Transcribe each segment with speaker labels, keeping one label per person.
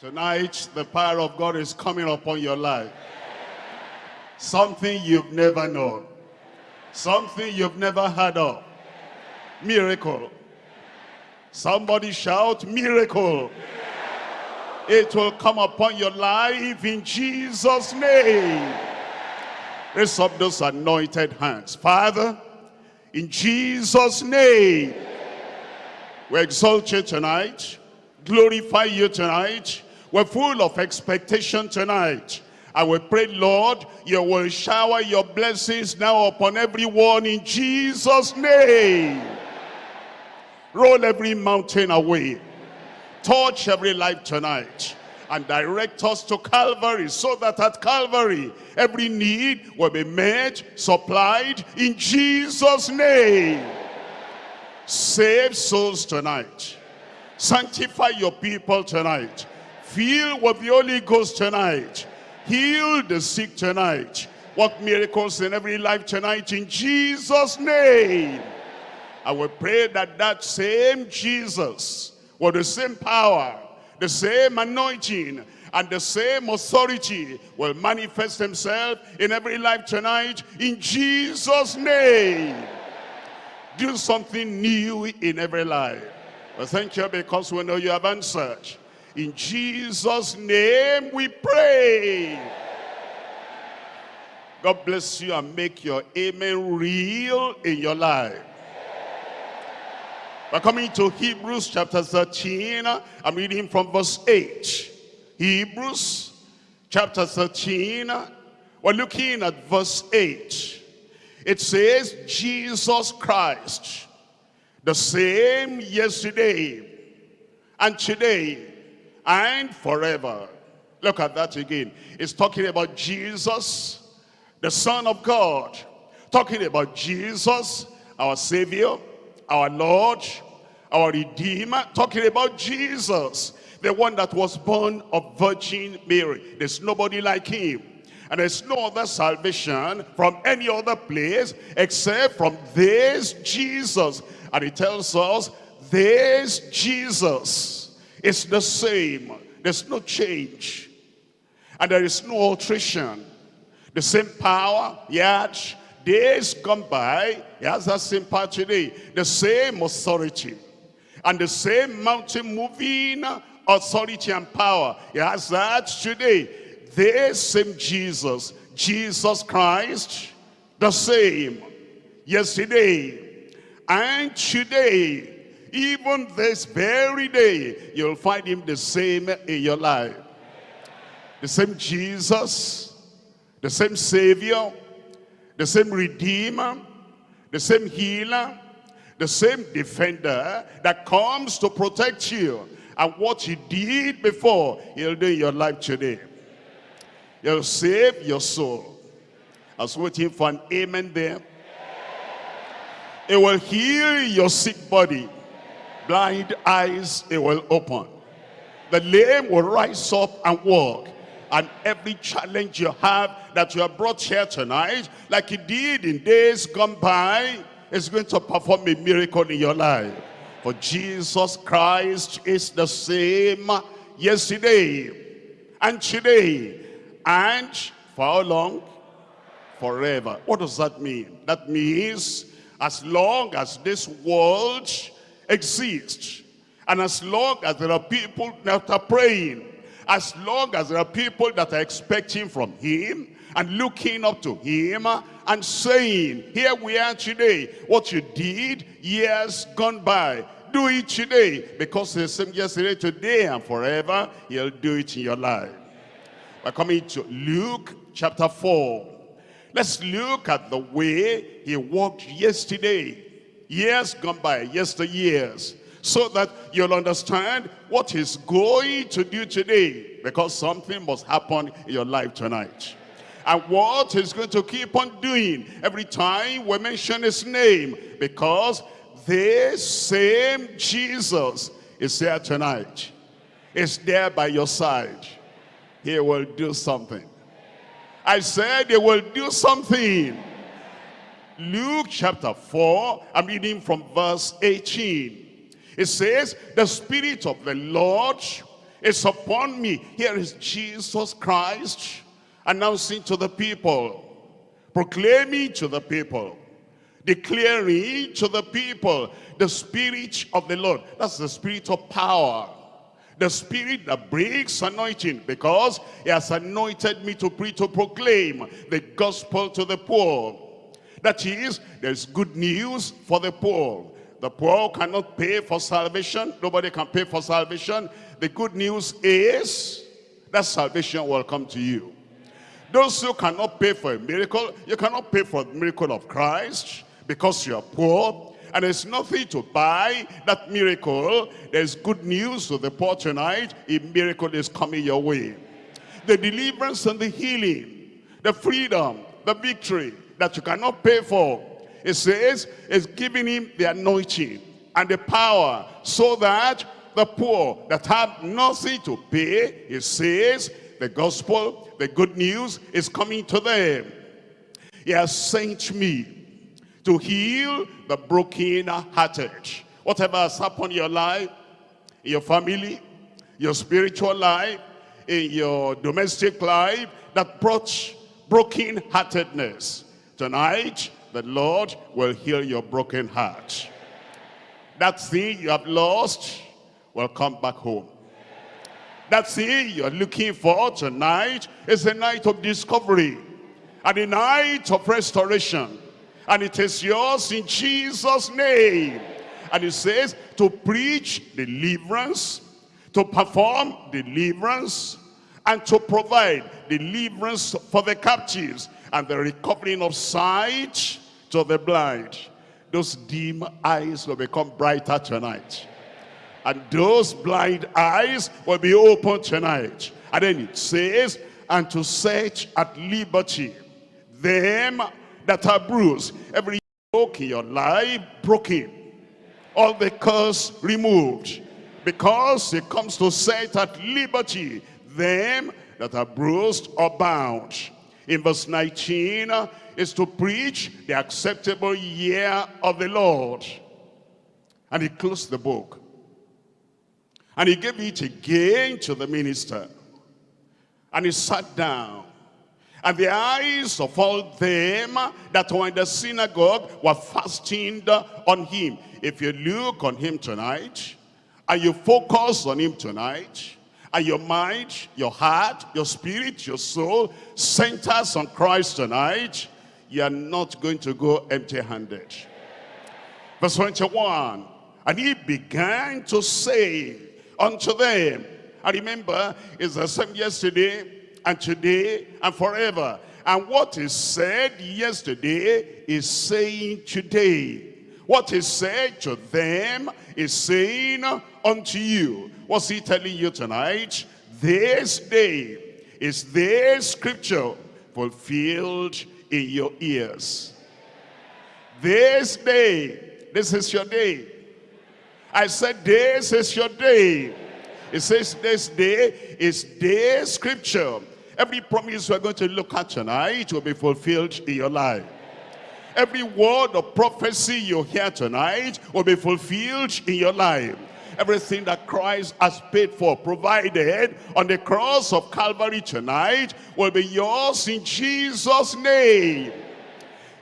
Speaker 1: Tonight, the power of God is coming upon your life. Something you've never known. Something you've never heard of. Miracle. Somebody shout, miracle. It will come upon your life in Jesus' name. Raise up those anointed hands. Father, in Jesus' name, we exalt you tonight, glorify you tonight. We're full of expectation tonight. And we pray, Lord, you will shower your blessings now upon everyone in Jesus' name. Roll every mountain away. Touch every life tonight and direct us to Calvary so that at Calvary every need will be met, supplied in Jesus' name. Save souls tonight. Sanctify your people tonight. Fill with the Holy Ghost tonight. Heal the sick tonight. Work miracles in every life tonight in Jesus' name. I will pray that that same Jesus with the same power, the same anointing, and the same authority will manifest himself in every life tonight in Jesus' name. Do something new in every life. Well, thank you because we know you have answered. In Jesus' name we pray. God bless you and make your amen real in your life. We're coming to Hebrews chapter 13. I'm reading from verse 8. Hebrews chapter 13. We're looking at verse 8. It says, Jesus Christ, the same yesterday and today and forever. Look at that again. It's talking about Jesus, the Son of God. Talking about Jesus, our Savior, our Lord, our Redeemer, talking about Jesus, the one that was born of Virgin Mary. There's nobody like him. And there's no other salvation from any other place except from this Jesus. And he tells us, this Jesus is the same. There's no change. And there is no alteration. The same power, yet days gone by, he has that same power today. The same authority. And the same mountain moving authority and power. He has that today. This same Jesus, Jesus Christ, the same yesterday and today. Even this very day, you'll find him the same in your life. The same Jesus, the same Savior, the same Redeemer, the same Healer, the same Defender that comes to protect you. And what he did before, he'll do in your life today. He'll save your soul. I was waiting for an amen there. It will heal your sick body. Blind eyes, it will open. The lame will rise up and walk. And every challenge you have that you have brought here tonight, like he did in days gone by, is going to perform a miracle in your life. For Jesus Christ is the same yesterday and today and for how long? Forever. What does that mean? That means as long as this world exists and as long as there are people that are praying, as long as there are people that are expecting from him and looking up to him and saying, here we are today, what you did years gone by, do it today because the same yesterday, today, and forever. He'll do it in your life. We're coming to Luke chapter 4. Let's look at the way he walked yesterday. Years gone by, yesteryears. So that you'll understand what he's going to do today. Because something must happen in your life tonight. And what he's going to keep on doing every time we mention his name. Because this same Jesus is here tonight. Is there by your side. He will do something. I said he will do something. Luke chapter 4, I'm reading from verse 18. It says, the Spirit of the Lord is upon me. Here is Jesus Christ announcing to the people, proclaiming to the people, declaring to the people the spirit of the Lord. That's the spirit of power. The spirit that brings anointing because he has anointed me to preach, to proclaim the gospel to the poor. That is, there's good news for the poor. The poor cannot pay for salvation. Nobody can pay for salvation. The good news is that salvation will come to you. Those who cannot pay for a miracle, you cannot pay for the miracle of Christ because you are poor and there's nothing to buy that miracle. There's good news to the poor tonight. A miracle is coming your way. The deliverance and the healing, the freedom, the victory that you cannot pay for. It says it's giving him the anointing and the power so that the poor that have nothing to pay, it says the gospel, the good news is coming to them. He has sent me to heal the broken-hearted. Whatever has happened in your life, in your family, your spiritual life, in your domestic life, that brought broken-heartedness. Tonight, the Lord will heal your broken heart. That thing you have lost will come back home. That thing you're looking for tonight is a night of discovery and a night of restoration and it is yours in Jesus' name. And it says to preach deliverance, to perform deliverance, and to provide deliverance for the captives and the recovering of sight to the blind. Those dim eyes will become brighter tonight. And those blind eyes will be open tonight. And then it says, and to set at liberty them that are bruised. Every yoke in your life broken. All the curse removed. Because it comes to set at liberty them that are bruised or bound. In verse 19 uh, is to preach the acceptable year of the Lord. And he closed the book. And he gave it again to the minister. And he sat down and the eyes of all them that were in the synagogue were fastened on him. If you look on him tonight, and you focus on him tonight, and your mind, your heart, your spirit, your soul centers on Christ tonight, you are not going to go empty-handed. Verse 21, and he began to say unto them, I remember, it's the same yesterday, and today and forever. And what is said yesterday is saying today. What is said to them is saying unto you. What's he telling you tonight? This day is this scripture fulfilled in your ears. This day, this is your day. I said this is your day. It says this day is this scripture Every promise we're going to look at tonight will be fulfilled in your life. Every word of prophecy you hear tonight will be fulfilled in your life. Everything that Christ has paid for, provided on the cross of Calvary tonight will be yours in Jesus' name.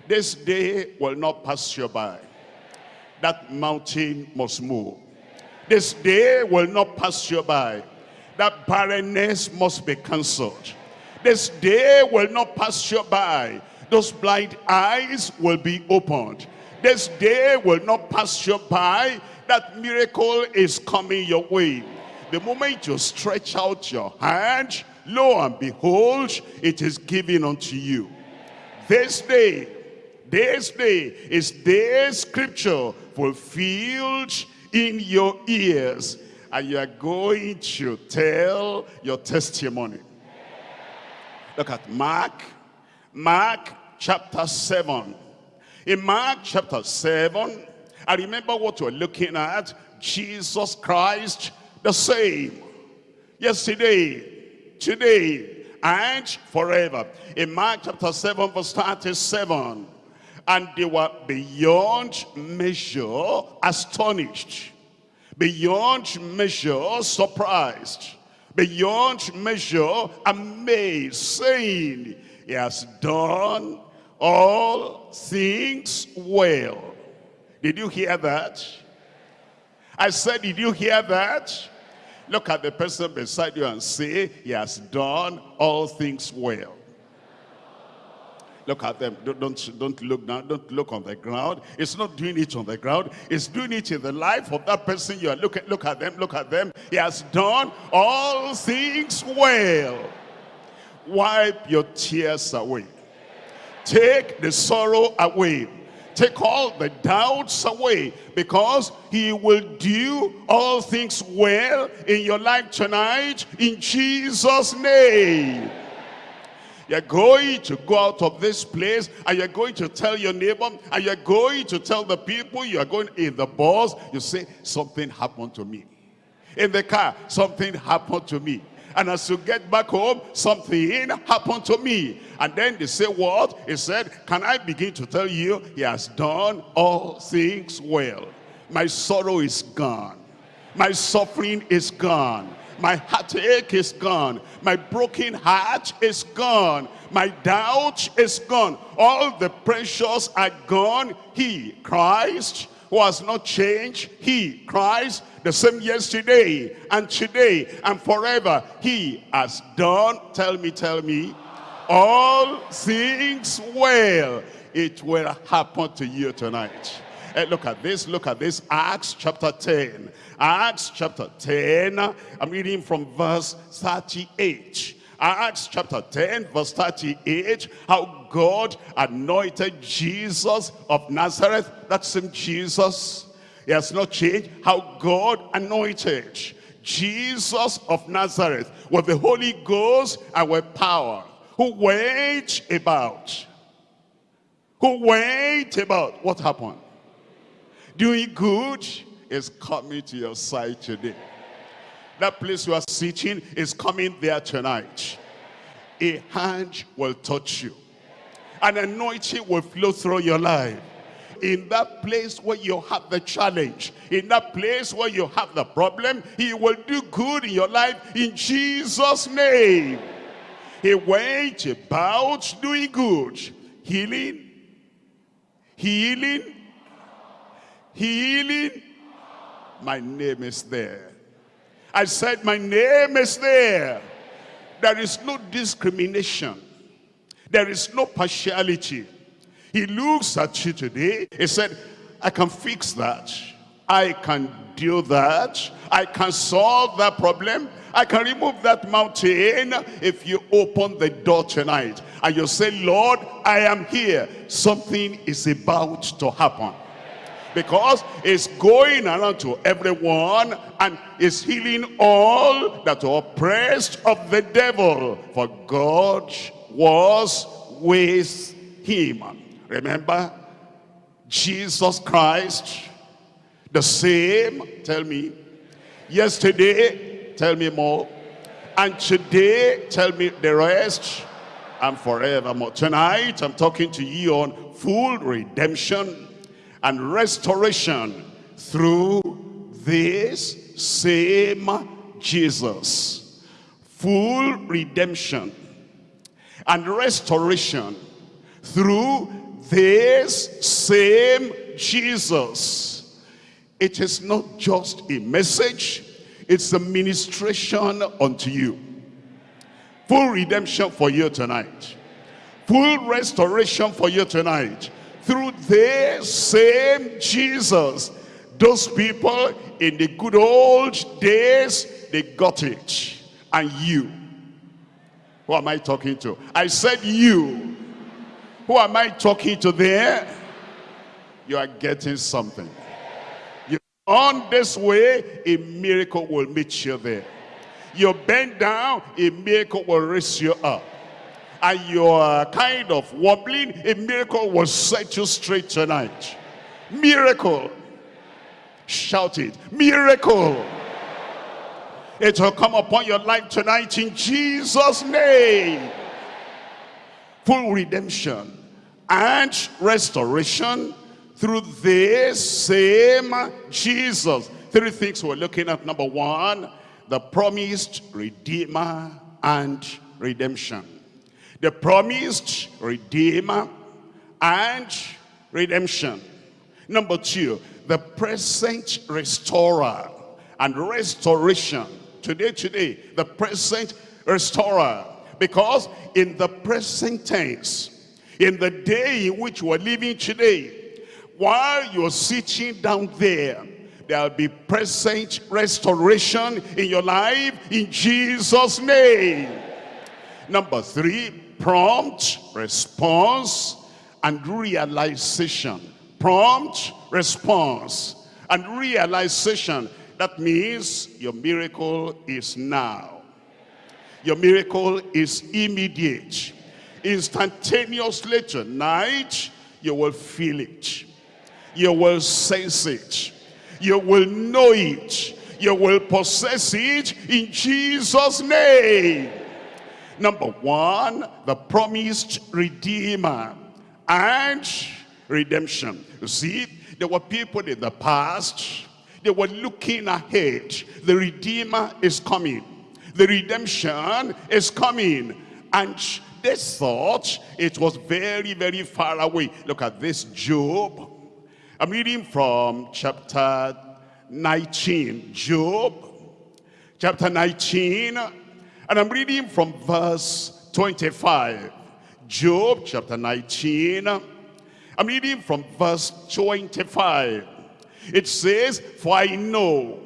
Speaker 1: This day will not pass you by. That mountain must move. This day will not pass you by. That barrenness must be cancelled. This day will not pass you by. Those blind eyes will be opened. This day will not pass you by. That miracle is coming your way. The moment you stretch out your hand, lo and behold, it is given unto you. This day, this day is this scripture fulfilled in your ears. And you are going to tell your testimony. Look at Mark. Mark chapter 7. In Mark chapter 7, I remember what we're looking at. Jesus Christ the same. Yesterday, today, and forever. In Mark chapter 7 verse 37. And they were beyond measure astonished. Beyond measure surprised beyond measure amazed, saying, He has done all things well. Did you hear that? I said, did you hear that? Look at the person beside you and say, he has done all things well. Look at them. Don't, don't, don't look down. Don't look on the ground. It's not doing it on the ground. It's doing it in the life of that person you are looking. Look at them. Look at them. He has done all things well. Wipe your tears away. Take the sorrow away. Take all the doubts away because he will do all things well in your life tonight in Jesus' name. You're going to go out of this place and you're going to tell your neighbor and you're going to tell the people you are going in the bus. You say, something happened to me. In the car, something happened to me. And as you get back home, something happened to me. And then they say, what? He said, can I begin to tell you, he has done all things well. My sorrow is gone. My suffering is gone. My heartache is gone. My broken heart is gone. My doubt is gone. All the pressures are gone. He, Christ, who has not changed, he, Christ, the same yesterday and today and forever, he has done, tell me, tell me, all things well. It will happen to you tonight. Hey, look at this, look at this, Acts chapter 10. Acts chapter 10, I'm reading from verse 38. Acts chapter 10 verse 38 how God anointed Jesus of Nazareth that same Jesus he has not changed how God anointed Jesus of Nazareth with the Holy Ghost and with power who went about who went about what happened doing good is coming to your side today. That place you are sitting is coming there tonight. A hand will touch you. An anointing will flow through your life. In that place where you have the challenge, in that place where you have the problem, he will do good in your life in Jesus' name. He went about doing good, healing, healing, healing, my name is there. I said, my name is there. There is no discrimination. There is no partiality. He looks at you today. He said, I can fix that. I can do that. I can solve that problem. I can remove that mountain if you open the door tonight. And you say, Lord, I am here. Something is about to happen because it's going around to everyone and is healing all that are oppressed of the devil. For God was with him. Remember, Jesus Christ, the same, tell me, yesterday, tell me more, and today, tell me the rest, and forevermore. Tonight, I'm talking to you on full redemption and restoration through this same Jesus. Full redemption and restoration through this same Jesus. It is not just a message, it's a ministration unto you. Full redemption for you tonight. Full restoration for you tonight through this same Jesus. Those people in the good old days, they got it. And you, who am I talking to? I said you. Who am I talking to there? You are getting something. You on this way, a miracle will meet you there. You bend down, a miracle will raise you up and you're kind of wobbling, a miracle will set you straight tonight. Miracle. Shout it. Miracle. It will come upon your life tonight in Jesus' name. Full redemption and restoration through this same Jesus. Three things we're looking at. Number one, the promised Redeemer and redemption. The promised Redeemer and redemption. Number two, the present restorer and restoration. Today, today, the present restorer. Because in the present tense, in the day in which we're living today, while you're sitting down there, there'll be present restoration in your life in Jesus' name. Number three, prompt response and realization. Prompt response and realization. That means your miracle is now. Your miracle is immediate. Instantaneously tonight, you will feel it. You will sense it. You will know it. You will possess it in Jesus' name. Number one, the promised Redeemer and redemption. You see, there were people in the past, they were looking ahead. The Redeemer is coming. The redemption is coming. And they thought it was very, very far away. Look at this Job. I'm reading from chapter 19. Job, chapter 19. And I'm reading from verse 25. Job chapter 19. I'm reading from verse 25. It says, For I know.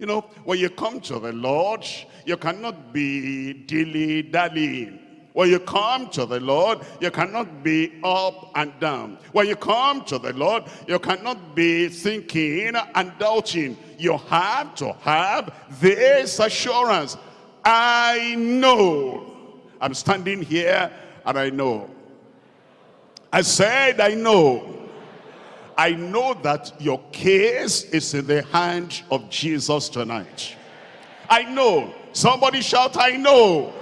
Speaker 1: You know, when you come to the Lord, you cannot be dilly-dallying. When you come to the Lord, you cannot be up and down. When you come to the Lord, you cannot be thinking and doubting. You have to have this assurance. I know. I'm standing here and I know. I said, I know. I know that your case is in the hand of Jesus tonight. I know. Somebody shout, I know.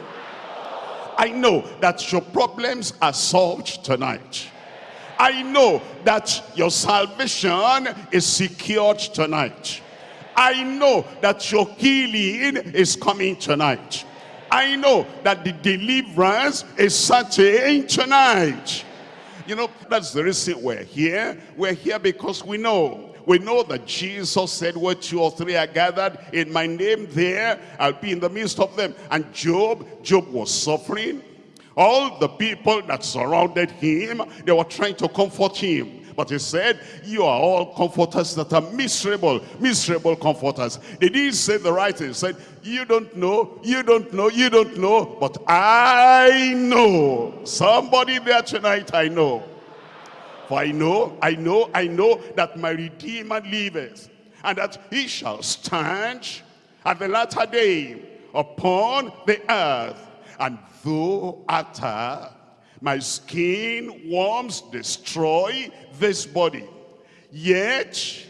Speaker 1: I know that your problems are solved tonight. I know that your salvation is secured tonight. I know that your healing is coming tonight. I know that the deliverance is certain tonight. You know, that's the reason we're here. We're here because we know. We know that Jesus said, where two or three are gathered in my name there, I'll be in the midst of them. And Job, Job was suffering. All the people that surrounded him, they were trying to comfort him. But he said, you are all comforters that are miserable, miserable comforters. They didn't say the right thing. He said, you don't know, you don't know, you don't know, but I know. Somebody there tonight, I know. For I know, I know, I know that my Redeemer liveth, and that he shall stand at the latter day upon the earth. And though after my skin worms destroy this body. Yet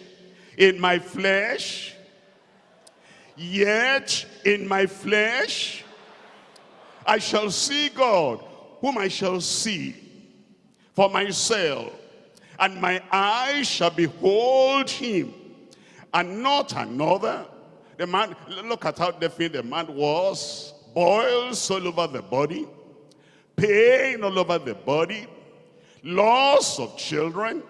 Speaker 1: in my flesh, yet in my flesh, I shall see God, whom I shall see for myself, and my eyes shall behold him, and not another. The man, look at how definite the man was, boils all over the body, pain all over the body, loss of children,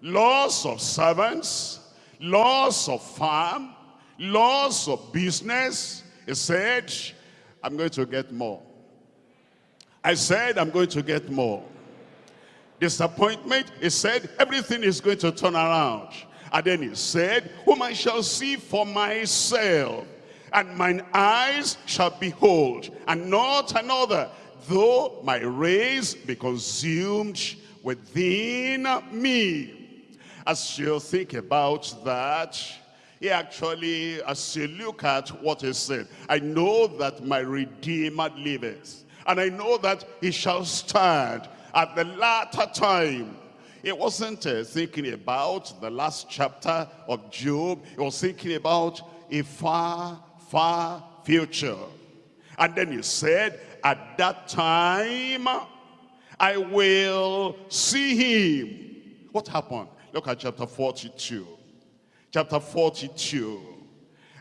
Speaker 1: loss of servants, loss of farm, loss of business. He said, I'm going to get more. I said, I'm going to get more. Disappointment, he said, everything is going to turn around. And then he said, whom I shall see for myself, and mine eyes shall behold, and not another though my race be consumed within me. As you think about that, he actually, as you look at what he said, I know that my Redeemer liveth, and I know that he shall stand at the latter time. He wasn't uh, thinking about the last chapter of Job. He was thinking about a far, far future. And then he said, at that time, I will see him. What happened? Look at chapter 42. Chapter 42.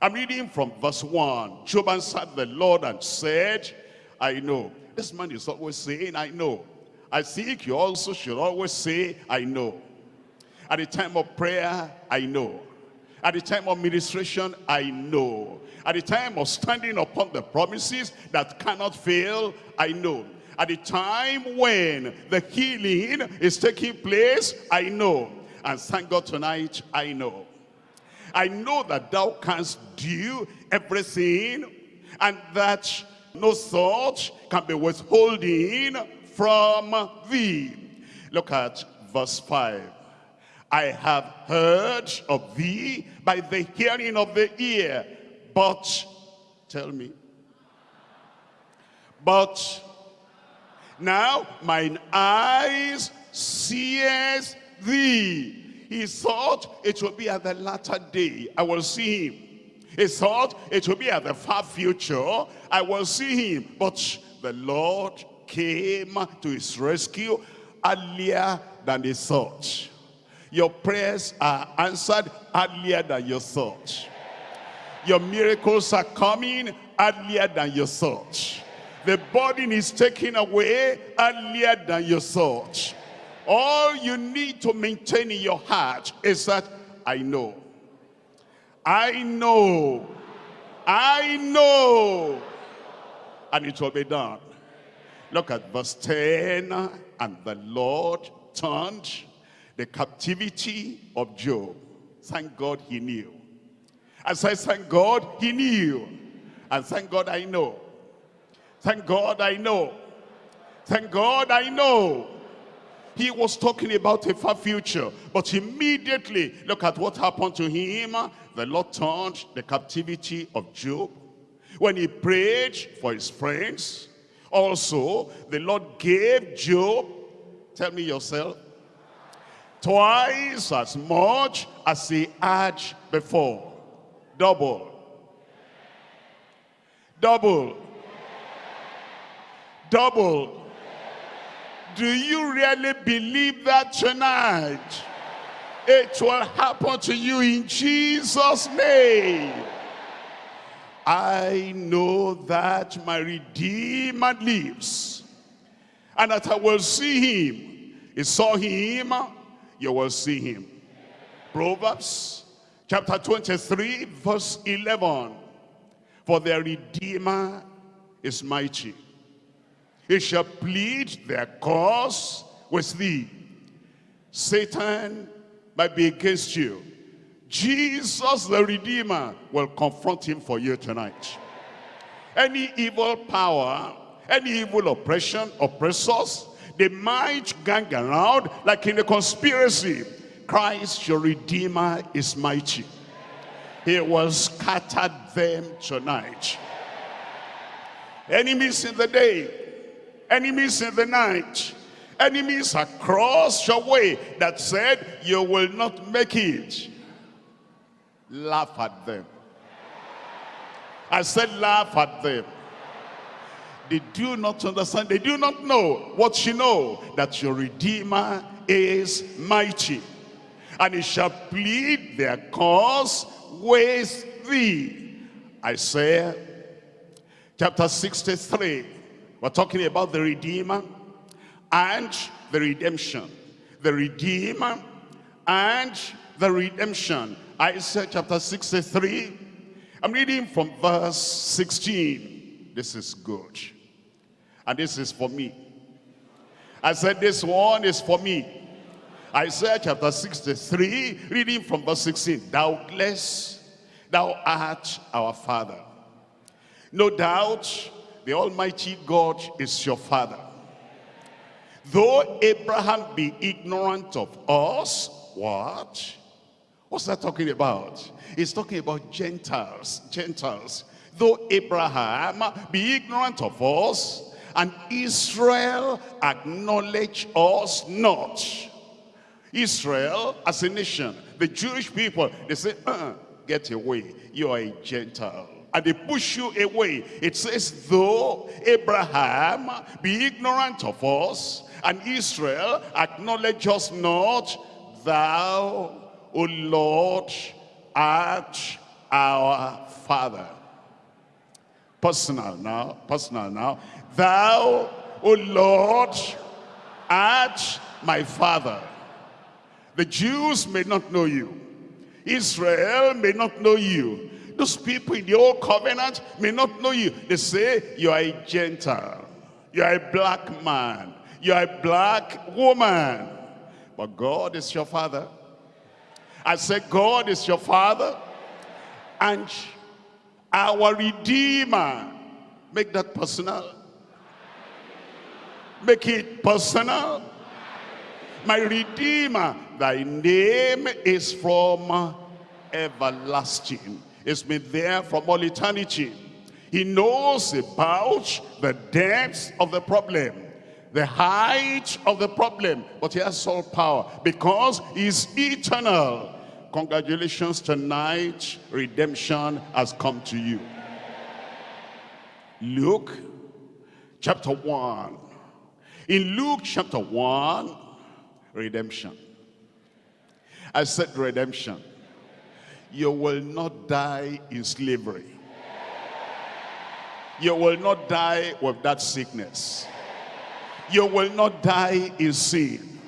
Speaker 1: I'm reading from verse 1. Job answered the Lord and said, I know. This man is always saying, I know. I think you also should always say, I know. At the time of prayer, I know. At the time of ministration, I know. At the time of standing upon the promises that cannot fail, I know. At the time when the healing is taking place, I know. And thank God tonight, I know. I know that thou canst do everything and that no thought can be withholding from thee. Look at verse 5. I have heard of thee by the hearing of the ear, but, tell me, but now mine eyes sees thee. He thought it would be at the latter day. I will see him. He thought it would be at the far future. I will see him. But the Lord came to his rescue earlier than he thought. Your prayers are answered earlier than you thought. Your miracles are coming earlier than you thought. The burden is taken away earlier than you thought. All you need to maintain in your heart is that I know. I know. I know. And it will be done. Look at verse 10. And the Lord turned the captivity of Job. Thank God he knew. I said, thank God he knew. And thank God I know. Thank God I know. Thank God I know. He was talking about a far future. But immediately, look at what happened to him. The Lord turned the captivity of Job. When he prayed for his friends, also the Lord gave Job, tell me yourself, twice as much as he had before. Double. Double. Double. Do you really believe that tonight? It will happen to you in Jesus' name. I know that my Redeemer lives and that I will see him. He saw him you will see him. Proverbs chapter 23 verse 11. For their Redeemer is mighty. He shall plead their cause with thee. Satan might be against you. Jesus the Redeemer will confront him for you tonight. Any evil power, any evil oppression, oppressors, they might gang around like in a conspiracy. Christ, your Redeemer, is mighty. He will scatter them tonight. Enemies in the day, enemies in the night, enemies across your way that said you will not make it. Laugh at them. I said laugh at them. They do not understand. They do not know what you know. That your Redeemer is mighty. And he shall plead their cause with thee. Isaiah chapter 63. We're talking about the Redeemer and the redemption. The Redeemer and the redemption. Isaiah chapter 63. I'm reading from verse 16. This is good. And this is for me. I said this one is for me. Isaiah chapter 63, reading from verse 16. Doubtless thou art our father. No doubt the Almighty God is your father. Though Abraham be ignorant of us, what? What's that talking about? He's talking about Gentiles, Gentiles. Though Abraham be ignorant of us, and Israel acknowledge us not. Israel as a nation, the Jewish people, they say, uh, get away, you are a Gentile. And they push you away. It says, though Abraham be ignorant of us, and Israel acknowledge us not, thou, O Lord, art our Father. Personal now, personal now. Thou, O Lord, art my Father. The Jews may not know you. Israel may not know you. Those people in the old covenant may not know you. They say you are a Gentile. You are a black man. You are a black woman. But God is your father. I said God is your father. And our Redeemer. Make that personal. Make it personal. My Redeemer, thy name is from everlasting. It's been there from all eternity. He knows about the depths of the problem, the height of the problem, but he has all power because he's eternal. Congratulations tonight, redemption has come to you. Luke chapter 1. In Luke chapter 1, redemption. I said redemption. You will not die in slavery. You will not die with that sickness. You will not die in sin.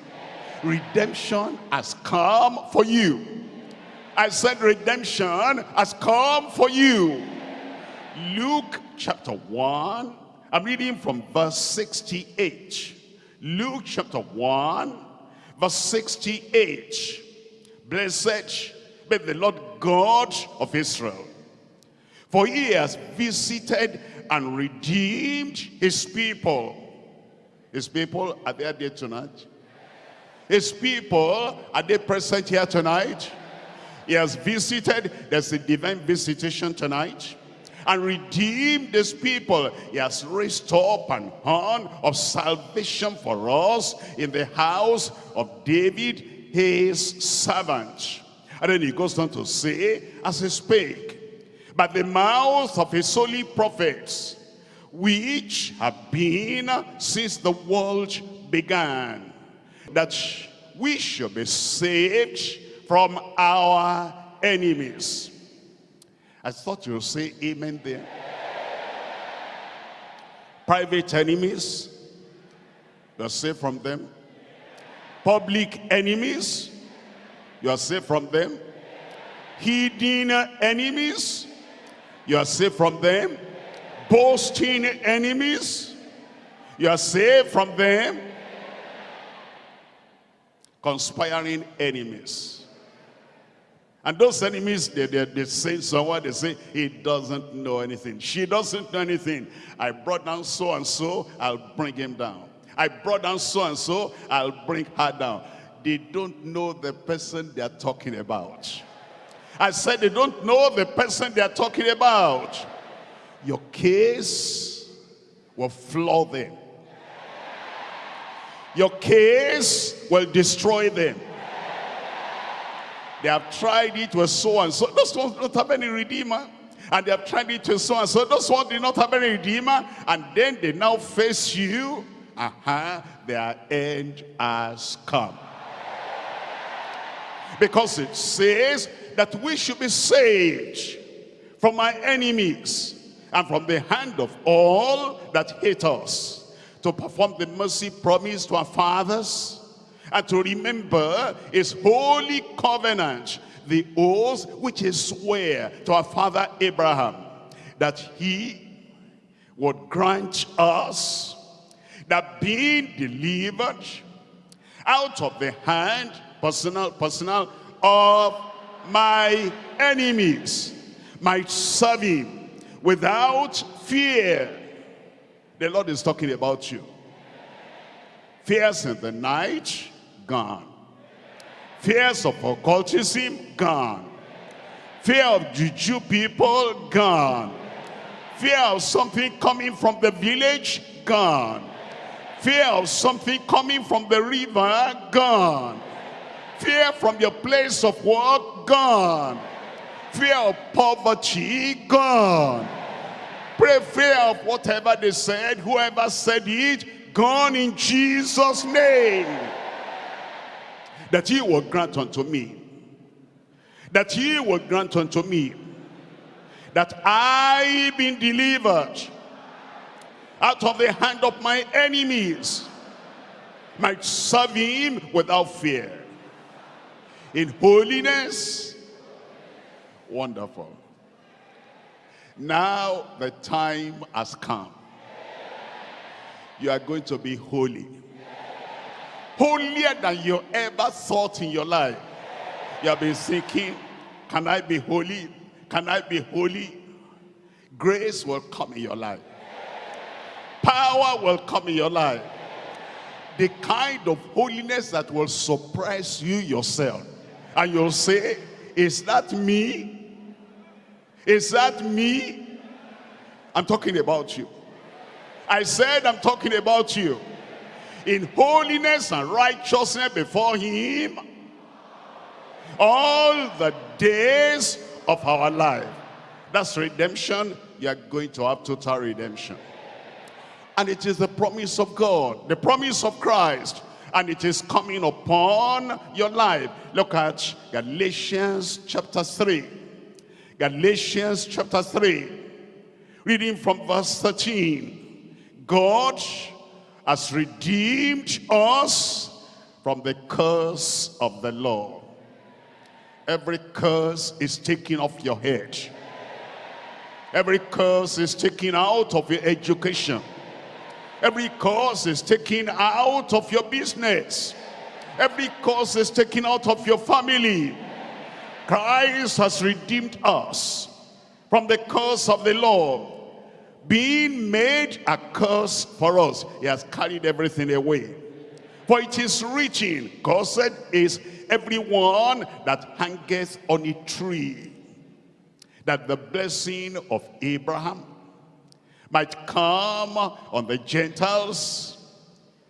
Speaker 1: Redemption has come for you. I said redemption has come for you. Luke chapter 1, I'm reading from verse 68. Luke chapter 1, verse 68. Blessed be the Lord God of Israel. For he has visited and redeemed his people. His people, are they there tonight? His people, are they present here tonight? He has visited, there's a divine visitation tonight and redeemed his people. He has raised up an horn of salvation for us in the house of David, his servant. And then he goes on to say, as he spake, by the mouth of his holy prophets, which have been since the world began, that we should be saved from our enemies I thought you would say amen there. Private enemies, you are safe from them. Public enemies, you are safe from them. Hidden enemies, you are safe from them. Boasting enemies, you are safe from them. Conspiring enemies and those enemies, they, they, they say someone, they say, he doesn't know anything. She doesn't know anything. I brought down so-and-so, I'll bring him down. I brought down so-and-so, I'll bring her down. They don't know the person they are talking about. I said they don't know the person they are talking about. Your case will floor them. Your case will destroy them. They have tried it with so and so. Those ones don't have any redeemer. And they have tried it with so and so. Those ones did not have any redeemer. And then they now face you. Uh-huh. Their end has come. Because it says that we should be saved from our enemies and from the hand of all that hate us to perform the mercy promised to our fathers and to remember his holy covenant, the oath which he swore to our father Abraham, that he would grant us that being delivered out of the hand, personal, personal, of my enemies, might serve him without fear. The Lord is talking about you. Fears in the night, gone. Fears of occultism, gone. Fear of juju people, gone. Fear of something coming from the village, gone. Fear of something coming from the river, gone. Fear from your place of work, gone. Fear of poverty, gone. Pray fear of whatever they said, whoever said it, gone in Jesus' name that he will grant unto me that he will grant unto me that I been delivered out of the hand of my enemies might serve him without fear. In holiness wonderful. Now the time has come. You are going to be holy holier than you ever thought in your life. You have been thinking can i be holy? Can i be holy? Grace will come in your life. Power will come in your life. The kind of holiness that will surprise you yourself. And you'll say is that me? Is that me? I'm talking about you. I said i'm talking about you in holiness and righteousness before him all the days of our life that's redemption you are going to have total redemption and it is the promise of God, the promise of Christ. And it is coming upon your life. Look at Galatians chapter 3. Galatians chapter 3. Reading from verse 13. God has redeemed us from the curse of the law. Every curse is taken off your head. Every curse is taken out of your education. Every curse is taken out of your business. Every curse is taken out of your family. Christ has redeemed us from the curse of the law. Being made a curse for us. He has carried everything away. For it is written, cursed is everyone that hangeth on a tree. That the blessing of Abraham, might come on the Gentiles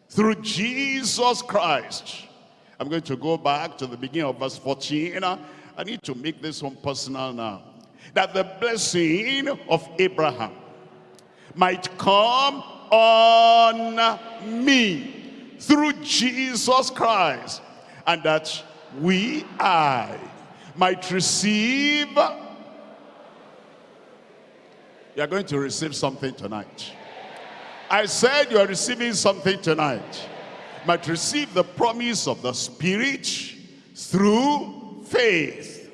Speaker 1: through Jesus Christ. I'm going to go back to the beginning of verse 14. I need to make this one personal now. That the blessing of Abraham might come on me through Jesus Christ. And that we, I, might receive you are going to receive something tonight. I said you are receiving something tonight. But receive the promise of the Spirit through faith.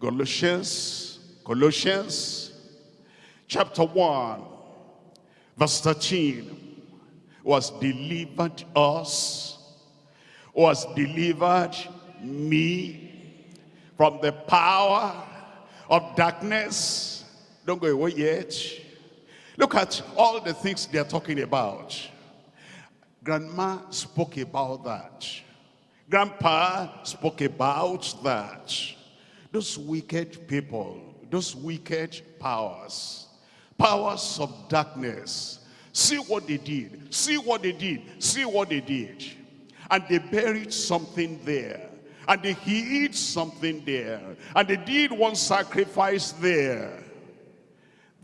Speaker 1: Colossians, Colossians chapter 1, verse 13 was delivered us, was delivered me from the power of darkness don't go away yet. Look at all the things they're talking about. Grandma spoke about that. Grandpa spoke about that. Those wicked people, those wicked powers, powers of darkness. See what they did. See what they did. See what they did. And they buried something there. And they hid something there. And they did one sacrifice there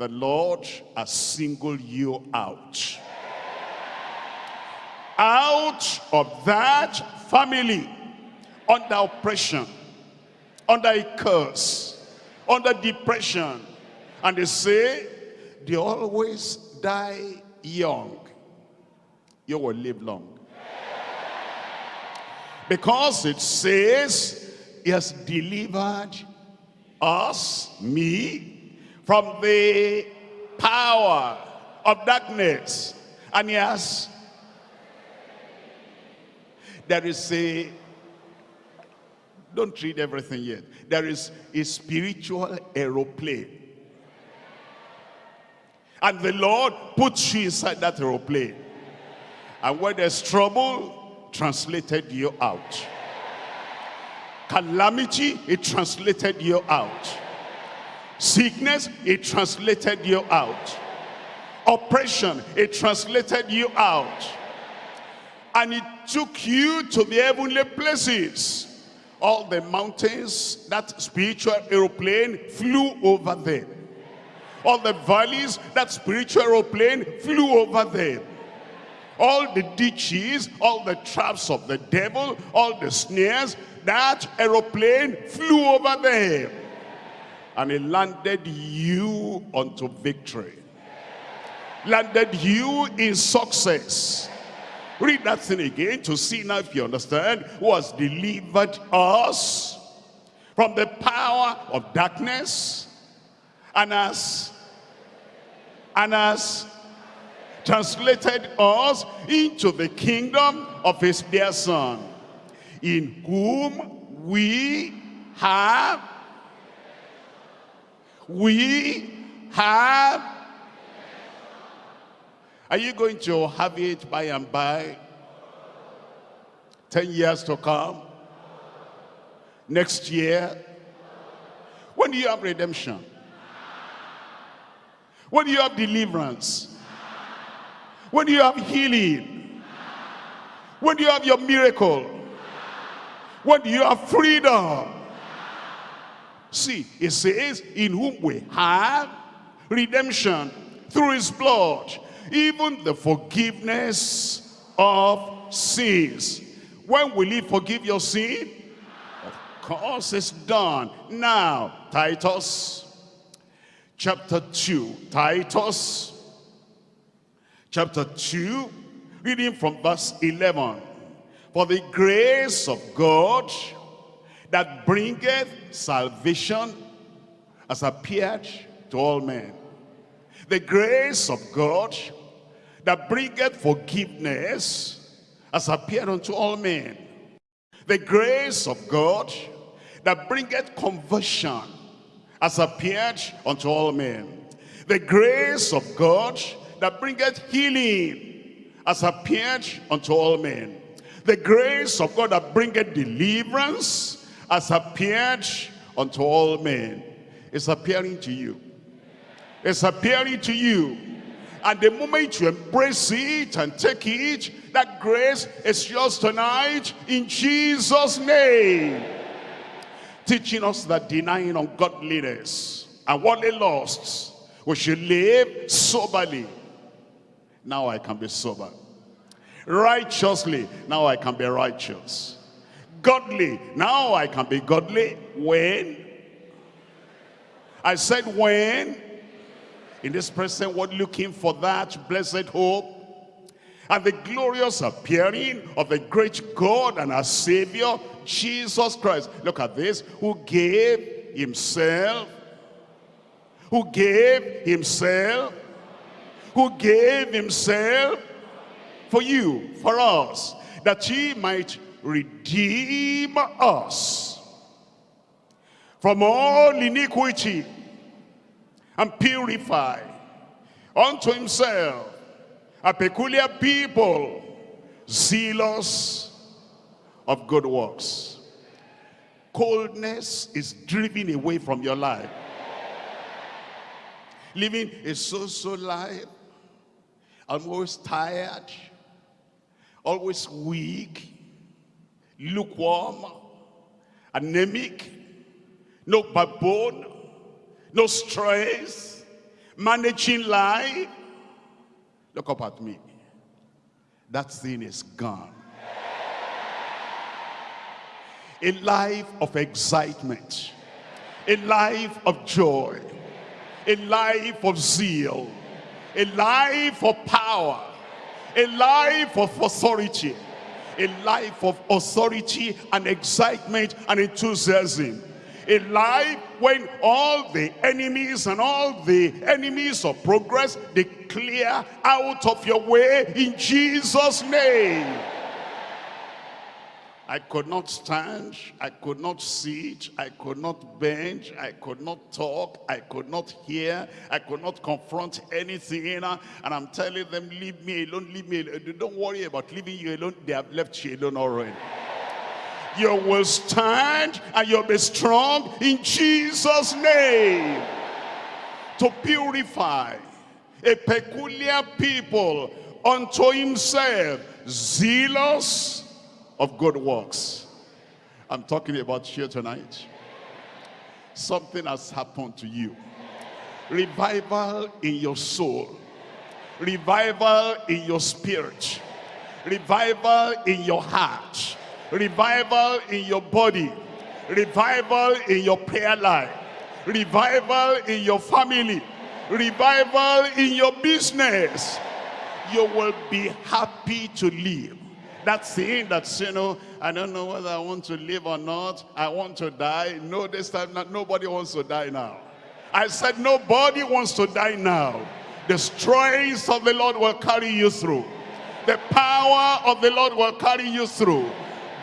Speaker 1: the Lord has singled you out. Out of that family, under oppression, under a curse, under depression. And they say, they always die young. You will live long. Because it says, he has delivered us, me, from the power of darkness. And yes, there is a, don't read everything yet. There is a spiritual aeroplane. And the Lord puts you inside that aeroplane. And when there's trouble, translated you out. Calamity, it translated you out Sickness, it translated you out. Oppression, it translated you out. And it took you to the heavenly places. All the mountains, that spiritual aeroplane flew over them. All the valleys, that spiritual aeroplane flew over them all the ditches, all the traps of the devil, all the snares, that aeroplane flew over them. and it landed you unto victory. Landed you in success. Read that thing again to see now if you understand who has delivered us from the power of darkness and has translated us into the kingdom of his dear son in whom we have we have. Are you going to have it by and by? 10 years to come? Next year? When do you have redemption when you have deliverance when you have healing when you have your miracle when you have freedom. See it says in whom we have redemption through his blood even the forgiveness of sins. When will he forgive your sin? Of course it's done. Now, Titus chapter 2. Titus chapter 2, reading from verse 11. For the grace of God that bringeth salvation has appeared to all men. The grace of God that bringeth forgiveness has appeared unto all men. The grace of God that bringeth conversion has appeared unto all men. The grace of God that bringeth healing has appeared unto all men. The grace of God that bringeth deliverance has appeared unto all men. It's appearing to you. It's appearing to you. And the moment you embrace it and take it, that grace is yours tonight in Jesus' name teaching us that denying ungodliness and worldly lusts, we should live soberly. Now I can be sober. Righteously, now I can be righteous. Godly, now I can be godly. When? I said when? In this present world, looking for that blessed hope and the glorious appearing of the great God and our Savior, Jesus Christ. Look at this, who gave himself, who gave himself, who gave himself for you, for us, that he might redeem us from all iniquity and purify unto himself a peculiar people, zealous of good works. Coldness is driven away from your life. Living a so-so life, I'm always tired, always weak, lukewarm, anemic, no backbone, no stress, managing life, Look up at me. That thing is gone. A life of excitement. A life of joy. A life of zeal. A life of power. A life of authority. A life of authority and excitement and enthusiasm a life when all the enemies and all the enemies of progress they clear out of your way in Jesus name I could not stand, I could not sit, I could not bend, I could not talk, I could not hear, I could not confront anything. And I'm telling them, leave me alone, leave me alone. Don't worry about leaving you alone. They have left you alone already you will stand and you'll be strong in Jesus name. To purify a peculiar people unto himself zealous of good works. I'm talking about you tonight. Something has happened to you. Revival in your soul. Revival in your spirit. Revival in your heart revival in your body, revival in your prayer life, revival in your family, revival in your business. You will be happy to live. That thing that's, you know, I don't know whether I want to live or not. I want to die. No, this time, not, nobody wants to die now. I said nobody wants to die now. The strength of the Lord will carry you through. The power of the Lord will carry you through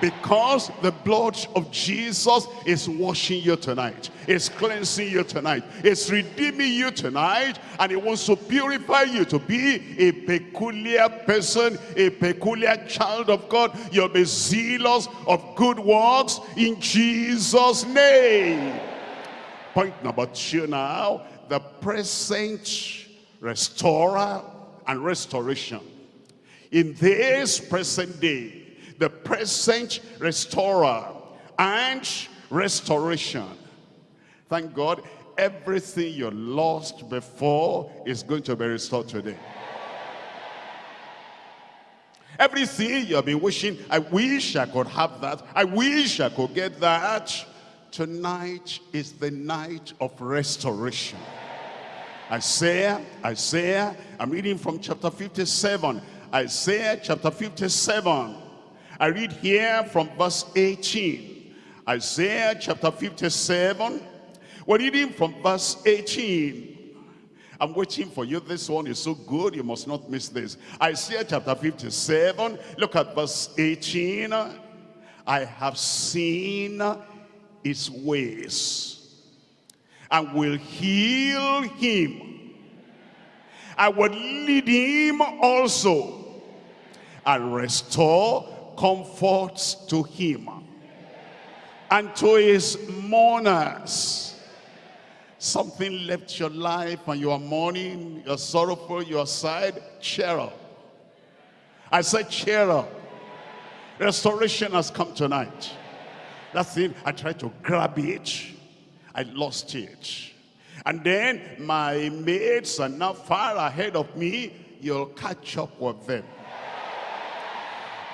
Speaker 1: because the blood of Jesus is washing you tonight. Is cleansing you tonight. Is redeeming you tonight. And it wants to purify you to be a peculiar person a peculiar child of God. You'll be zealous of good works in Jesus name. Point number two now the present restorer and restoration. In this present day the present restorer and restoration. Thank God, everything you lost before is going to be restored today. Everything you've been wishing, I wish I could have that. I wish I could get that. Tonight is the night of restoration. Isaiah, Isaiah, I'm reading from chapter 57. Isaiah chapter 57. I read here from verse 18. Isaiah chapter 57. We're reading from verse 18. I'm waiting for you. This one is so good. You must not miss this. Isaiah chapter 57. Look at verse 18. I have seen his ways and will heal him. I will lead him also and restore comforts to him and to his mourners. Something left your life and you are mourning, you're sorrowful, you're sad, cheer up. I said cheer up. Restoration has come tonight. That's it. I tried to grab it. I lost it. And then my mates are now far ahead of me. You'll catch up with them.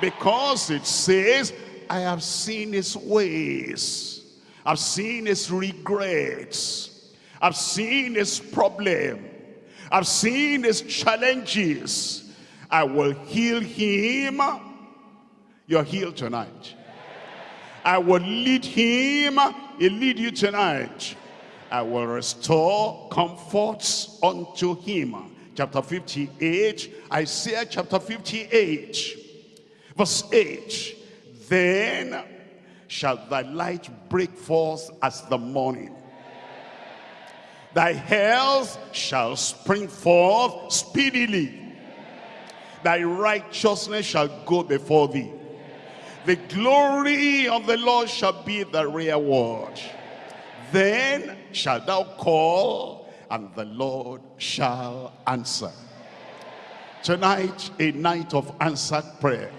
Speaker 1: Because it says, I have seen his ways. I've seen his regrets. I've seen his problem. I've seen his challenges. I will heal him. You're healed tonight. I will lead him. He'll lead you tonight. I will restore comforts unto him. Chapter 58, Isaiah chapter 58. Verse 8, Then shall thy light break forth as the morning. Thy health shall spring forth speedily. Thy righteousness shall go before thee. The glory of the Lord shall be the reward. Then shalt thou call, and the Lord shall answer. Tonight, a night of answered prayer.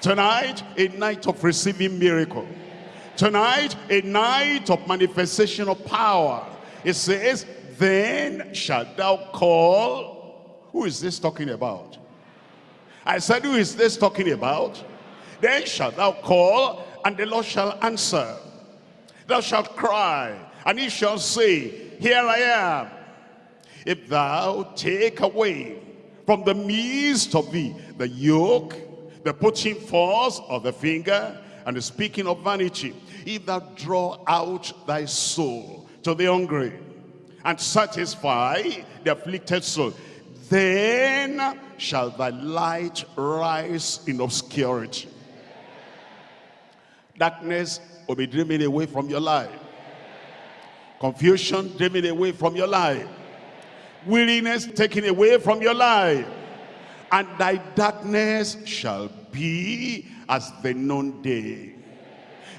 Speaker 1: Tonight, a night of receiving miracle. Tonight, a night of manifestation of power. It says, then shalt thou call. Who is this talking about? I said, who is this talking about? Then shalt thou call, and the Lord shall answer. Thou shalt cry, and he shall say, Here I am. If thou take away from the midst of thee the yoke the putting forth of the finger and the speaking of vanity. If thou draw out thy soul to the hungry and satisfy the afflicted soul, then shall thy light rise in obscurity. Darkness will be driven away from your life. Confusion driven away from your life. Weariness taken away from your life and thy darkness shall be as the noonday.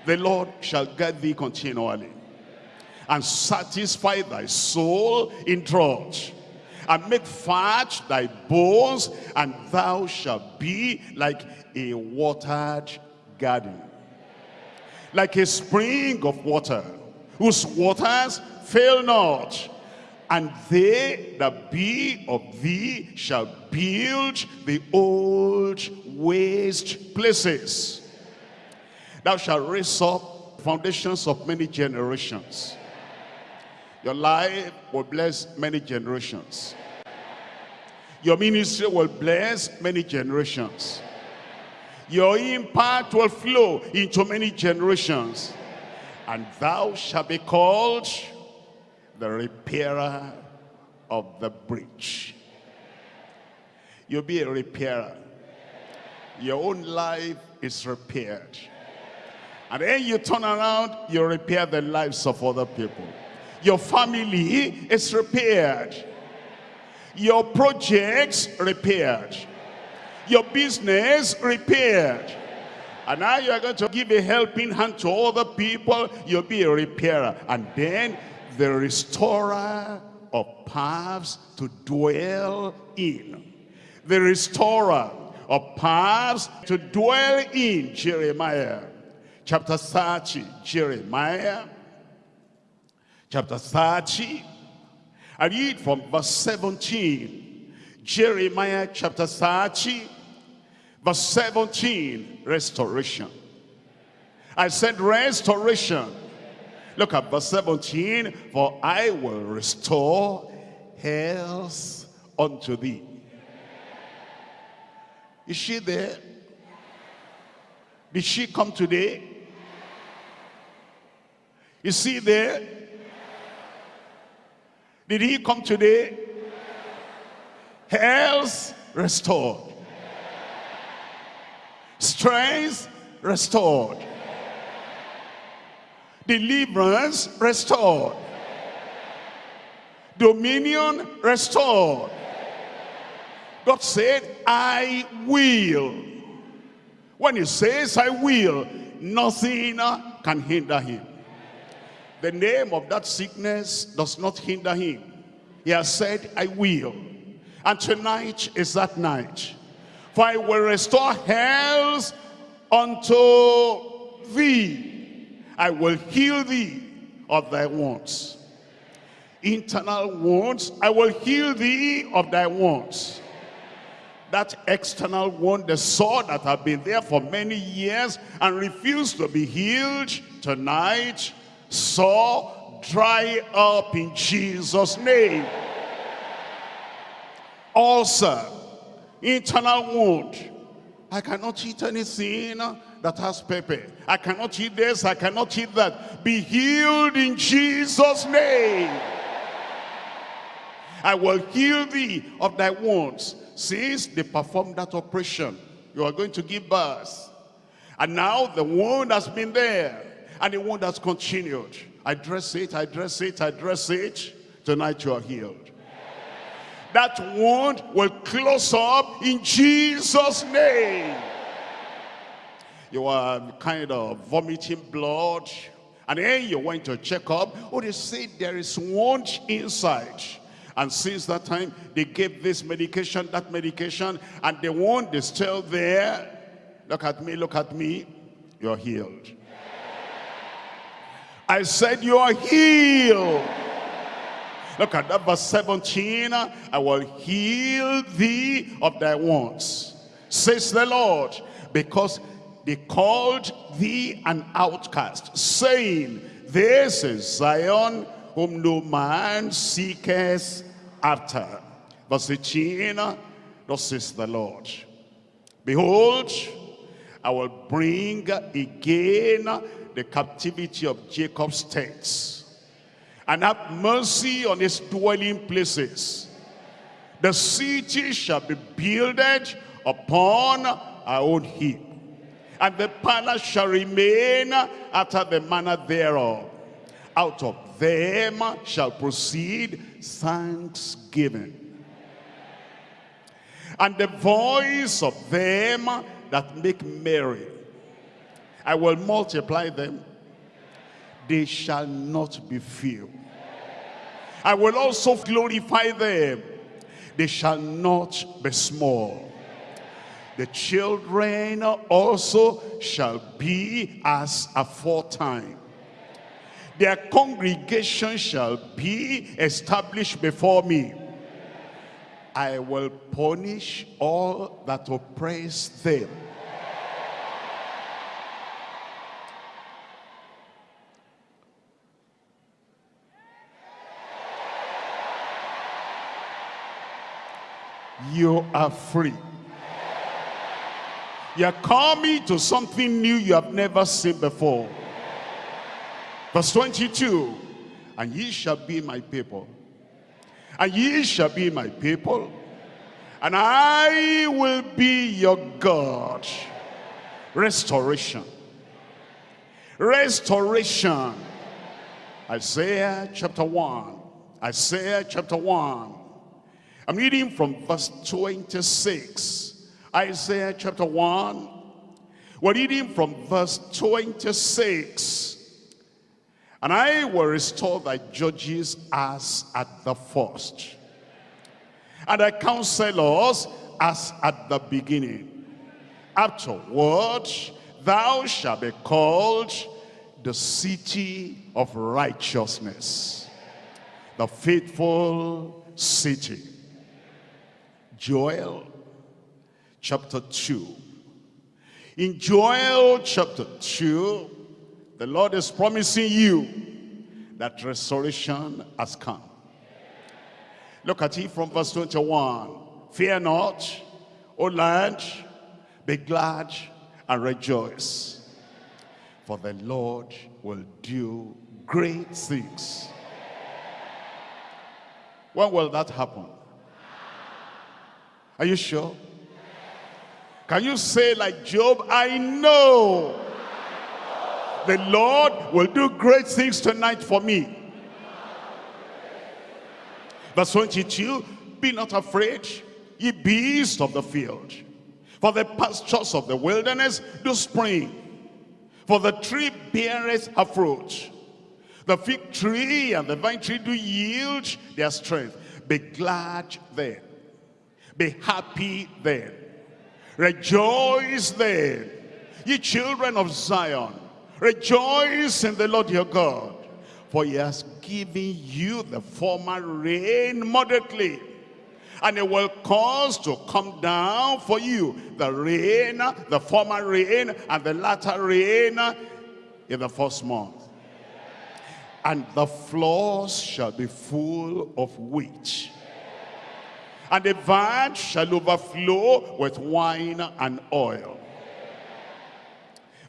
Speaker 1: The Lord shall guide thee continually and satisfy thy soul in drought and make fat thy bones and thou shalt be like a watered garden like a spring of water whose waters fail not and they that be of thee shall build the old waste places. Thou shalt raise up foundations of many generations. Your life will bless many generations. Your ministry will bless many generations. Your impact will flow into many generations. And thou shalt be called the repairer of the breach. You'll be a repairer. Your own life is repaired. And then you turn around, you repair the lives of other people. Your family is repaired. Your projects repaired. Your business repaired. And now you are going to give a helping hand to other people. You'll be a repairer. And then the restorer of paths to dwell in. The restorer of paths to dwell in. Jeremiah chapter 30. Jeremiah chapter 30. I read from verse 17. Jeremiah chapter 30, verse 17, restoration. I said restoration. Look at verse 17. For I will restore health unto thee. Is she there? Did she come today? Is he there? Did he come today? Health restored. Strength restored. Deliverance restored. Dominion restored. God said, I will. When he says, I will, nothing can hinder him. The name of that sickness does not hinder him. He has said, I will. And tonight is that night. For I will restore health unto thee. I will heal thee of thy wounds. Internal wounds, I will heal thee of thy wounds. That external wound, the sore that have been there for many years and refused to be healed, tonight so dry up in Jesus' name. Ulcer, internal wound. I cannot eat anything that has pepper. I cannot eat this, I cannot eat that. Be healed in Jesus' name. I will heal thee of thy wounds. Since they performed that operation, you are going to give birth. And now the wound has been there and the wound has continued. I dress it, I dress it, I dress it. Tonight you are healed. That wound will close up in Jesus' name. You are kind of vomiting blood. And then you went to check up. Oh, they say there is wound inside. And since that time, they gave this medication, that medication, and the wound is still there. Look at me, look at me. You're healed. I said you are healed. Look at that verse 17. I will heal thee of thy wounds, says the Lord, because they called thee an outcast, saying, This is Zion, whom no man seeketh after. Verse 18, thus says the Lord, Behold, I will bring again the captivity of Jacob's tents and have mercy on his dwelling places. The city shall be builded upon our own heap, and the palace shall remain after the manner thereof. Out of them shall proceed thanksgiving. And the voice of them that make merry I will multiply them. They shall not be few. I will also glorify them. They shall not be small the children also shall be as aforetime. Their congregation shall be established before me. I will punish all that oppress them. You are free. You're coming to something new you have never seen before. Verse 22, and ye shall be my people. And ye shall be my people. And I will be your God. Restoration. Restoration. Isaiah chapter 1. Isaiah chapter 1. I'm reading from verse 26. Isaiah chapter 1. We're reading from verse 26. And I will restore thy judges as at the first. And thy counselors as at the beginning. Afterward, thou shalt be called the city of righteousness. The faithful city. Joel chapter 2. In Joel chapter 2, the Lord is promising you that restoration has come. Look at it from verse 21. Fear not, O land, be glad and rejoice. For the Lord will do great things. When will that happen? Are you sure? Can you say like Job, I know the Lord will do great things tonight for me. Verse 22, be not afraid, ye beasts of the field. For the pastures of the wilderness do spring. For the tree beareth a fruit. The fig tree and the vine tree do yield their strength. Be glad then. Be happy then. Rejoice then, ye children of Zion. Rejoice in the Lord your God, for he has given you the former rain moderately. And it will cause to come down for you the rain, the former rain, and the latter rain in the first month. And the floors shall be full of wheat. And the vine shall overflow with wine and oil.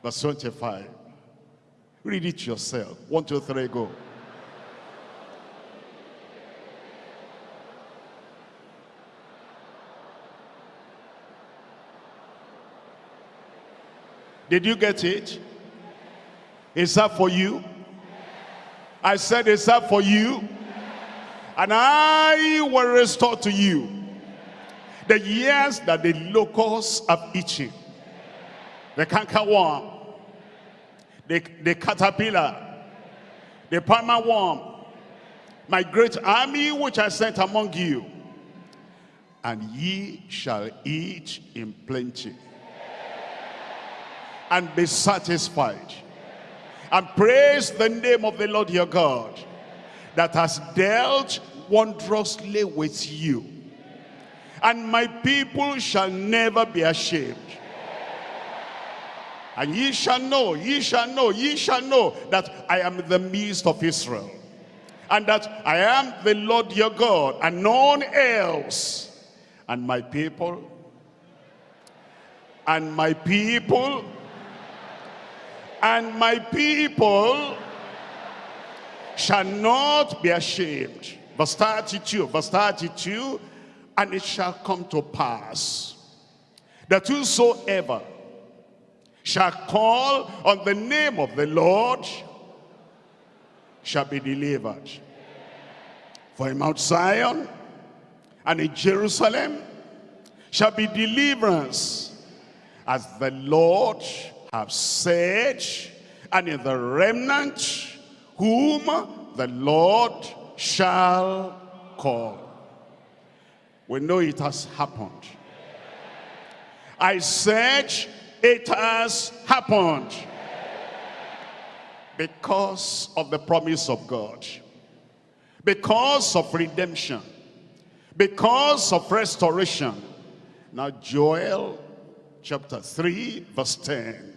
Speaker 1: Verse 25. Read it yourself. One, two, three, go. Did you get it? Is that for you? I said, is that for you? And I will restore to you the years that the locusts have eaten. The cankerworm, the, the caterpillar, the palmer worm, my great army which I sent among you. And ye shall eat in plenty and be satisfied. And praise the name of the Lord your God that has dealt wondrously with you. And my people shall never be ashamed. And ye shall know, ye shall know, ye shall know that I am the midst of Israel. And that I am the Lord your God and none else. And my people, and my people, and my people shall not be ashamed. Verse 32, verse 32, and it shall come to pass that whosoever shall call on the name of the Lord shall be delivered. For in Mount Zion and in Jerusalem shall be deliverance as the Lord have said and in the remnant whom the Lord shall call. We know it has happened. I said it has happened because of the promise of God, because of redemption, because of restoration. Now Joel chapter 3 verse 10.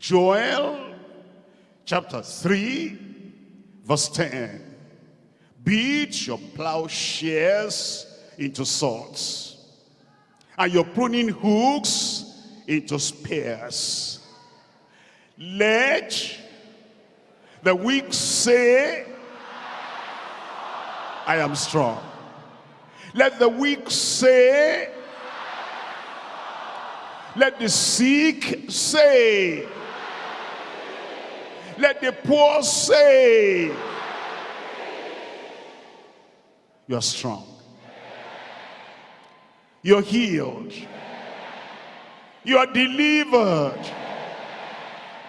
Speaker 1: Joel chapter 3 verse 10. Beat your plowshares into swords and your pruning hooks into spears. Let the weak say, I am strong. Let the weak say, let the sick say, let the poor say, you're strong. You're healed. You are delivered.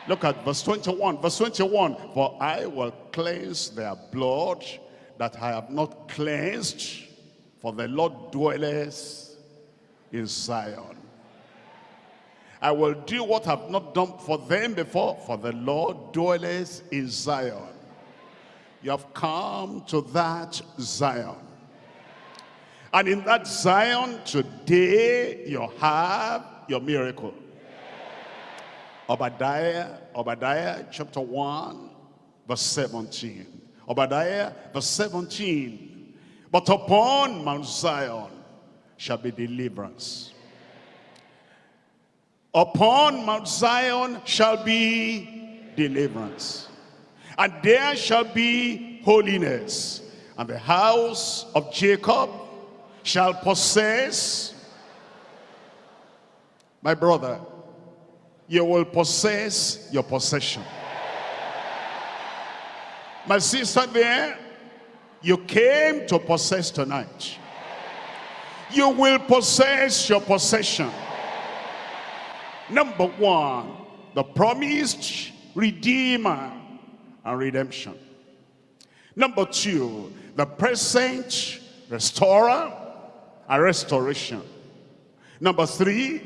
Speaker 1: Look at verse 21. Verse 21. For I will cleanse their blood that I have not cleansed, for the Lord dwelleth in Zion. I will do what I've not done for them before, for the Lord dwelleth in Zion. You have come to that Zion. And in that Zion today, you have your miracle. Obadiah, Obadiah chapter 1, verse 17. Obadiah, verse 17. But upon Mount Zion shall be deliverance. Upon Mount Zion shall be deliverance. And there shall be holiness. And the house of Jacob shall possess, my brother, you will possess your possession. My sister there, you came to possess tonight. You will possess your possession. Number one, the promised redeemer and redemption. Number two, the present restorer and restoration. Number three,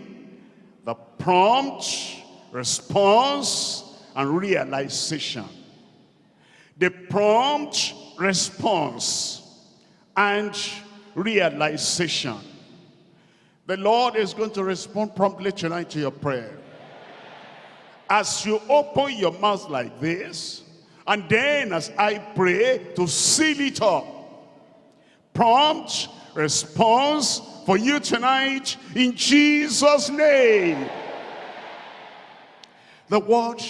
Speaker 1: the prompt response and realization. The prompt response and realization. The Lord is going to respond promptly tonight to your prayer. As you open your mouth like this, and then as I pray to seal it up, prompt response for you tonight in Jesus' name. The word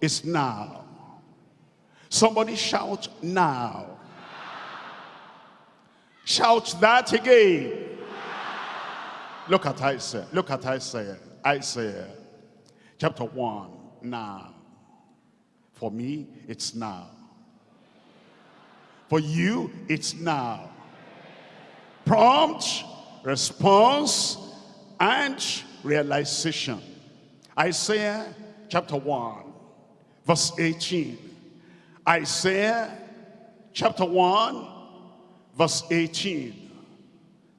Speaker 1: is now. Somebody shout now. Shout that again. Look at Isaiah. Look at Isaiah. Isaiah chapter 1. Now. For me, it's now. For you, it's now prompt response and realization. Isaiah chapter 1, verse 18. Isaiah chapter 1, verse 18.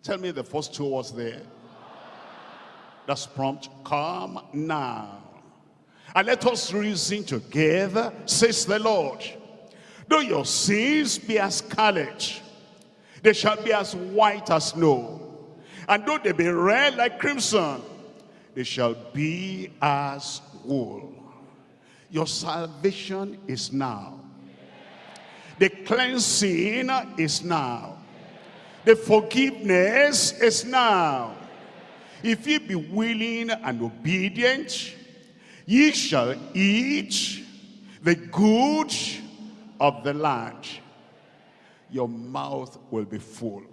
Speaker 1: Tell me the first two words there. That's prompt. Come now. And let us reason together, says the Lord. Though your sins be as scarlet, they shall be as white as snow. And though they be red like crimson, they shall be as wool. Your salvation is now. The cleansing is now. The forgiveness is now. If ye be willing and obedient, ye shall eat the good of the land your mouth will be full.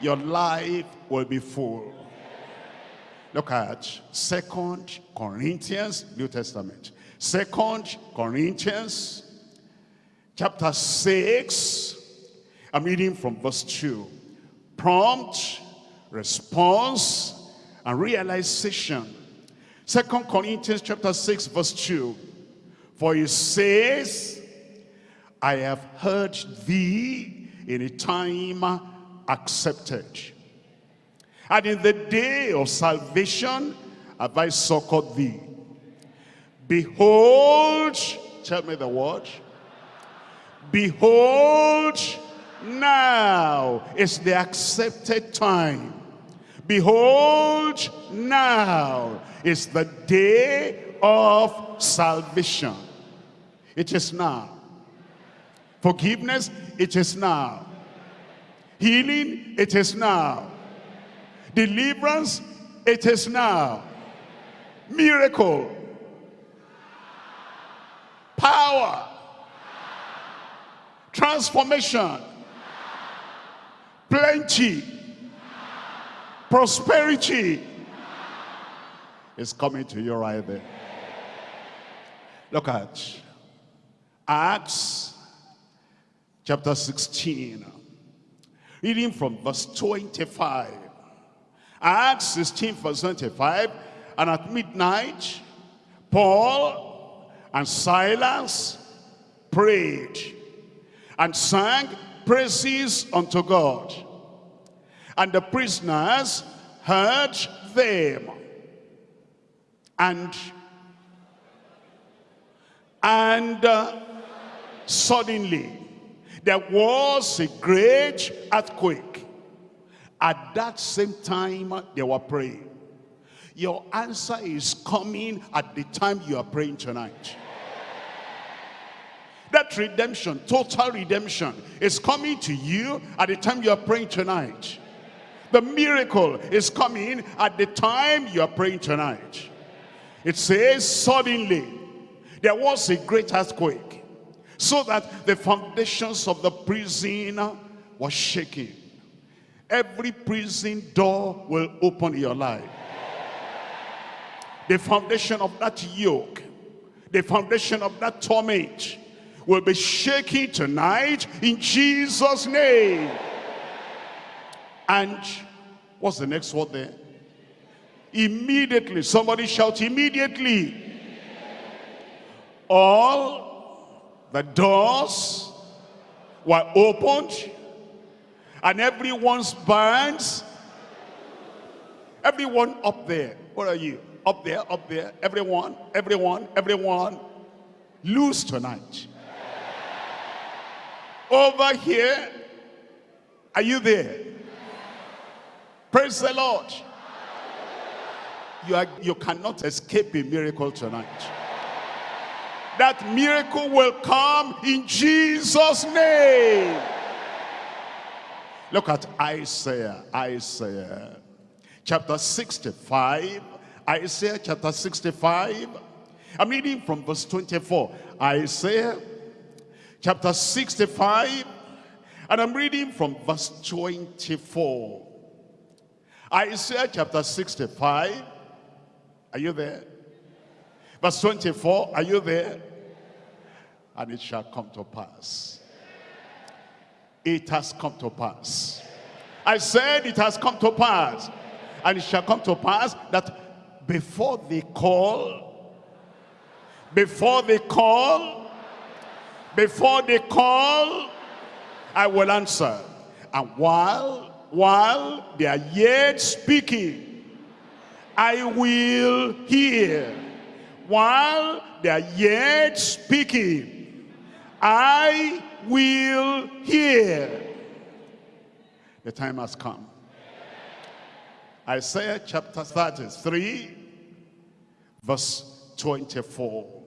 Speaker 1: Your life will be full. Look at Second Corinthians, New Testament. Second Corinthians, chapter 6. I'm reading from verse 2. Prompt, response, and realization. Second Corinthians chapter 6, verse 2. For it says, I have heard thee in a time accepted. And in the day of salvation have I succored thee. Behold, tell me the word. Behold, now is the accepted time. Behold, now is the day of salvation. It is now. Forgiveness, it is now. Healing, it is now. Deliverance, it is now. Miracle. Power. Transformation. Plenty. Prosperity is coming to you right there. Look at Acts chapter 16. Reading from verse 25. Acts 16 verse 25. And at midnight, Paul and Silas prayed and sang praises unto God. And the prisoners heard them. And and uh, suddenly there was a great earthquake. At that same time, they were praying. Your answer is coming at the time you are praying tonight. That redemption, total redemption, is coming to you at the time you are praying tonight. The miracle is coming at the time you are praying tonight. It says, suddenly, there was a great earthquake, so that the foundations of the prison were shaking. Every prison door will open in your life. The foundation of that yoke, the foundation of that torment will be shaking tonight in Jesus' name. And what's the next word there? Immediately. Somebody shout immediately. All the doors were opened and everyone's bands, everyone up there, where are you? Up there, up there, everyone, everyone, everyone, loose tonight. Over here, are you there? Praise the Lord. You, are, you cannot escape a miracle tonight. That miracle will come in Jesus' name. Look at Isaiah, Isaiah chapter 65. Isaiah chapter 65. I'm reading from verse 24. Isaiah chapter 65. And I'm reading from verse 24. Isaiah chapter 65. Are you there? Verse 24. Are you there? And it shall come to pass it has come to pass. I said it has come to pass. And it shall come to pass that before they call, before they call, before they call, I will answer. And while, while they are yet speaking, I will hear. While they are yet speaking, I will hear. The time has come. Isaiah chapter 33, verse 24.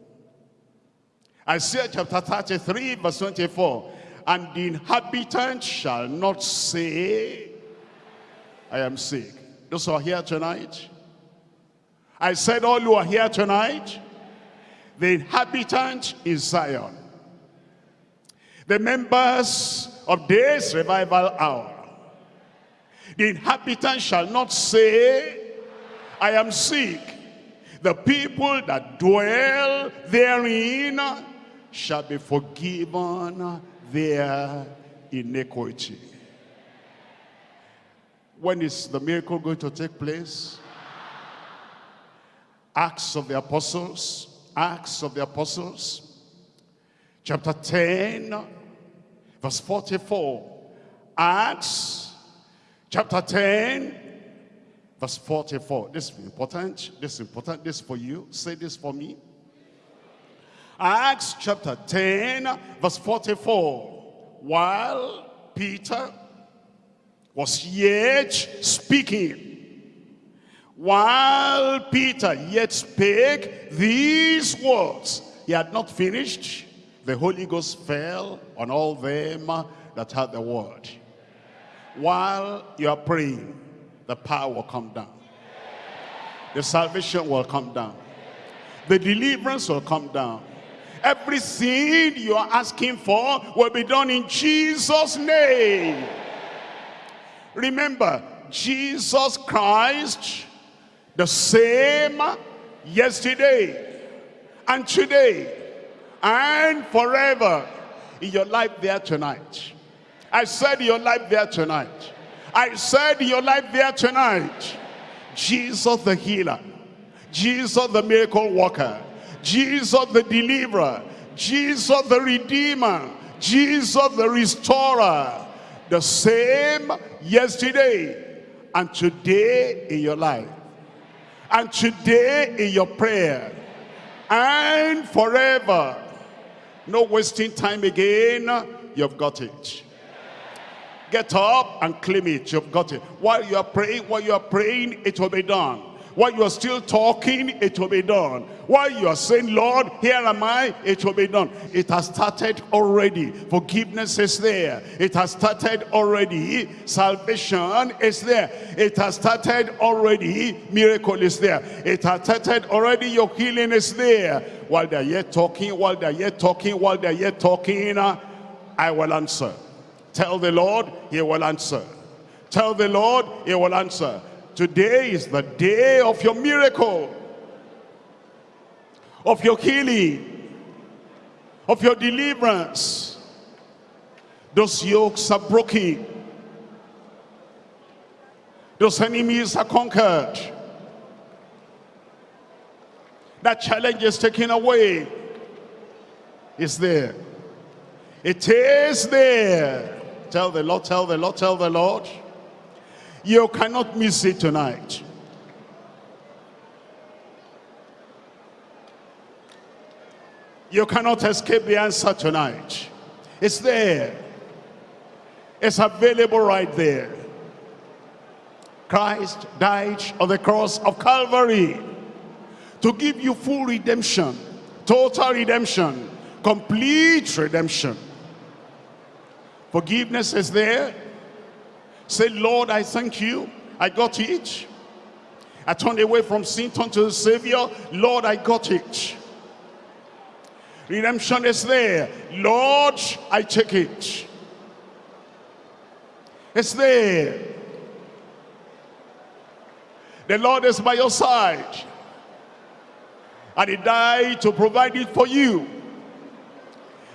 Speaker 1: Isaiah chapter 33, verse 24. And the inhabitant shall not say, I am sick. Those who are here tonight, I said all who are here tonight, the inhabitant is Zion the members of this revival hour. The inhabitants shall not say, I am sick. The people that dwell therein shall be forgiven their iniquity. When is the miracle going to take place? Acts of the Apostles, Acts of the Apostles, chapter 10, verse 44. Acts chapter 10, verse 44. This is important. This is important. This is for you. Say this for me. Acts chapter 10, verse 44. While Peter was yet speaking, while Peter yet spake these words, he had not finished the Holy Ghost fell on all them that had the word. While you are praying, the power will come down. The salvation will come down. The deliverance will come down. Everything you are asking for will be done in Jesus' name. Remember, Jesus Christ, the same yesterday and today and forever in your life there tonight. I said your life there tonight. I said your life there tonight. Jesus the healer. Jesus the miracle worker. Jesus the deliverer. Jesus the redeemer. Jesus the restorer. The same yesterday and today in your life. And today in your prayer. And forever. No wasting time again. You've got it. Get up and claim it. You've got it. While you are praying, while you are praying, it will be done. While you are still talking, it will be done. While you are saying, Lord, here am I, it will be done. It has started already. Forgiveness is there. It has started already. Salvation is there. It has started already. Miracle is there. It has started already. Your healing is there. While they're yet talking, while they're yet talking, while they're yet talking, I will answer. Tell the Lord, he will answer. Tell the Lord, he will answer. Today is the day of your miracle, of your healing, of your deliverance. Those yokes are broken. Those enemies are conquered. That challenge is taken away. It's there. It is there. Tell the Lord, tell the Lord, tell the Lord. You cannot miss it tonight. You cannot escape the answer tonight. It's there. It's available right there. Christ died on the cross of Calvary to give you full redemption, total redemption, complete redemption. Forgiveness is there. Say, Lord, I thank you. I got it. I turned away from sin, turned to the Savior. Lord, I got it. Redemption is there. Lord, I take it. It's there. The Lord is by your side. And he died to provide it for you.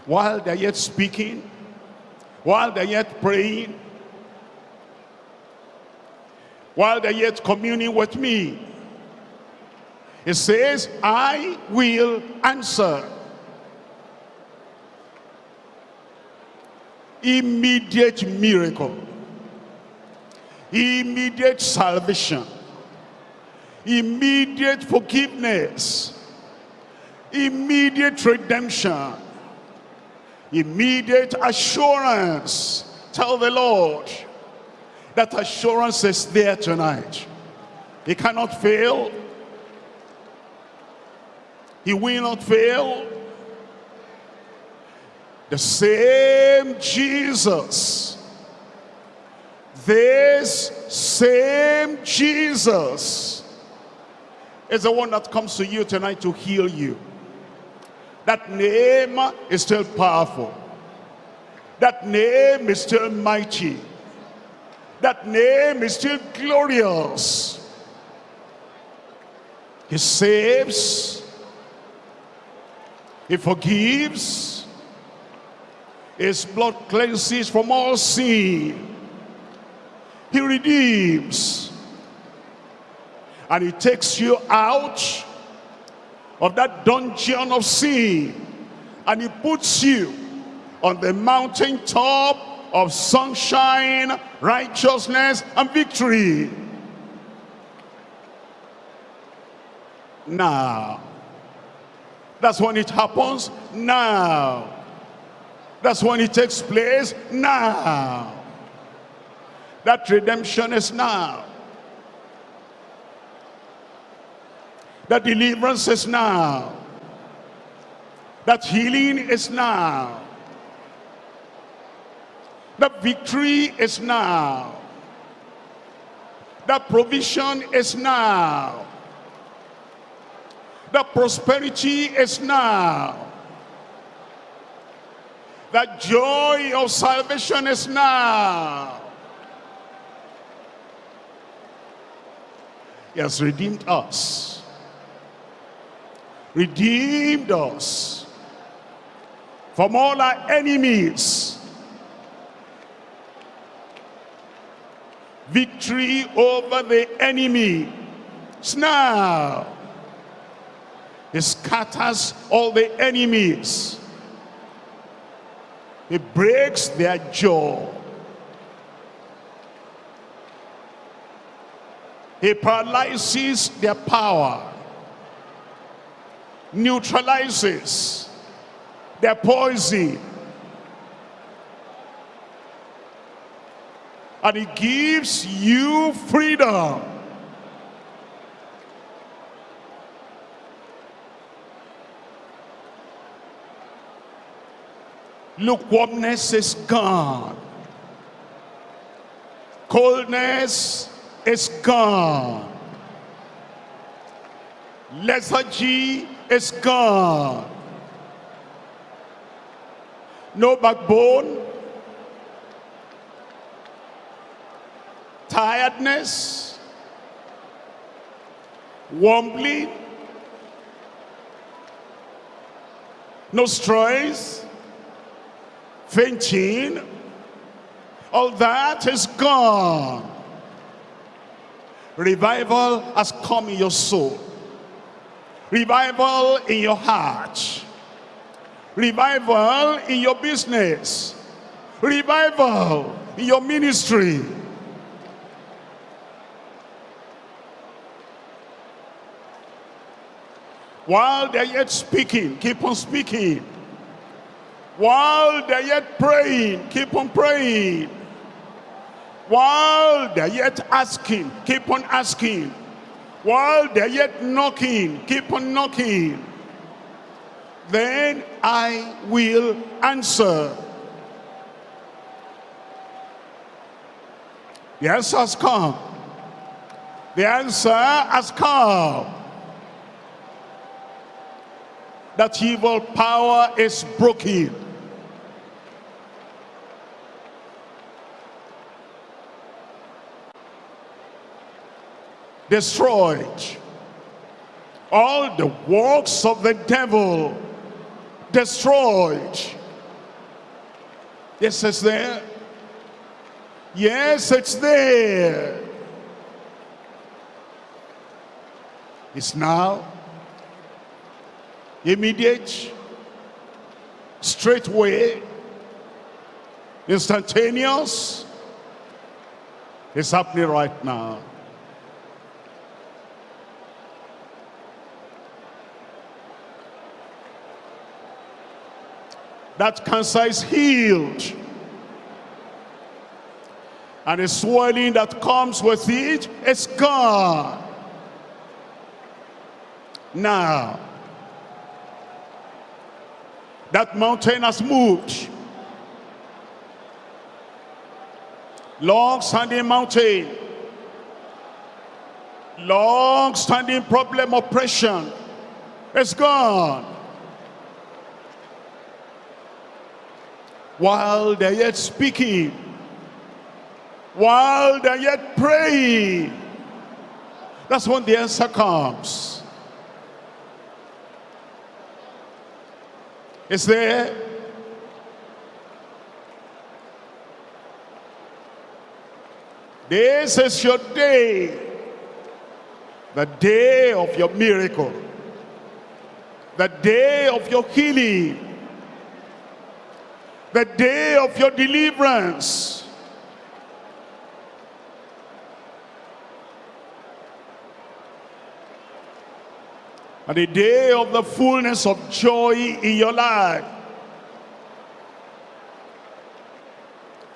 Speaker 1: While they're yet speaking, while they're yet praying, while they're yet communing with me. It says, I will answer. Immediate miracle. Immediate salvation. Immediate forgiveness. Immediate redemption immediate assurance. Tell the Lord that assurance is there tonight. He cannot fail. He will not fail. The same Jesus. This same Jesus is the one that comes to you tonight to heal you. That name is still powerful. That name is still mighty. That name is still glorious. He saves. He forgives. His blood cleanses from all sin. He redeems. And he takes you out of that dungeon of sin and he puts you on the mountain top of sunshine, righteousness, and victory. Now. That's when it happens now. That's when it takes place now. That redemption is now. That deliverance is now. That healing is now. That victory is now. The provision is now. The prosperity is now. The joy of salvation is now. He has redeemed us. Redeemed us from all our enemies. Victory over the enemy. Now, he scatters all the enemies. He breaks their jaw. He paralyzes their power, neutralizes their poison, and he gives you freedom. Lukewarmness is gone. Coldness is gone. Lethargy is gone. No backbone. Tiredness. Wobbling. No stress. Fainting. All that is gone. Revival has come in your soul. Revival in your heart. Revival in your business. Revival in your ministry. While they're yet speaking, keep on speaking. While they're yet praying, keep on praying. While they're yet asking, keep on asking. While they're yet knocking, keep on knocking. Then I will answer. The answer has come. The answer has come. That evil power is broken. destroyed. All the works of the devil destroyed. Yes, it's there. Yes, it's there. It's now immediate, straightway, instantaneous. It's happening right now. that cancer is healed. And the swelling that comes with it is gone. Now, that mountain has moved. Long standing mountain. Long standing problem oppression. It's gone. while they're yet speaking, while they're yet praying. That's when the answer comes. Is there? This is your day. The day of your miracle. The day of your healing the day of your deliverance. And the day of the fullness of joy in your life.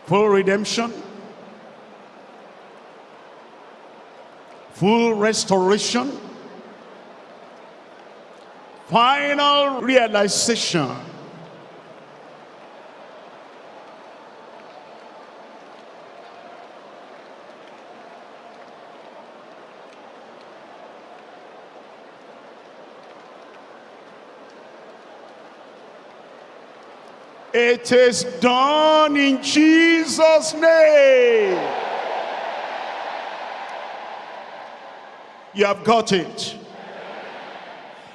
Speaker 1: Full redemption. Full restoration. Final realization It is done in Jesus' name. You have got it.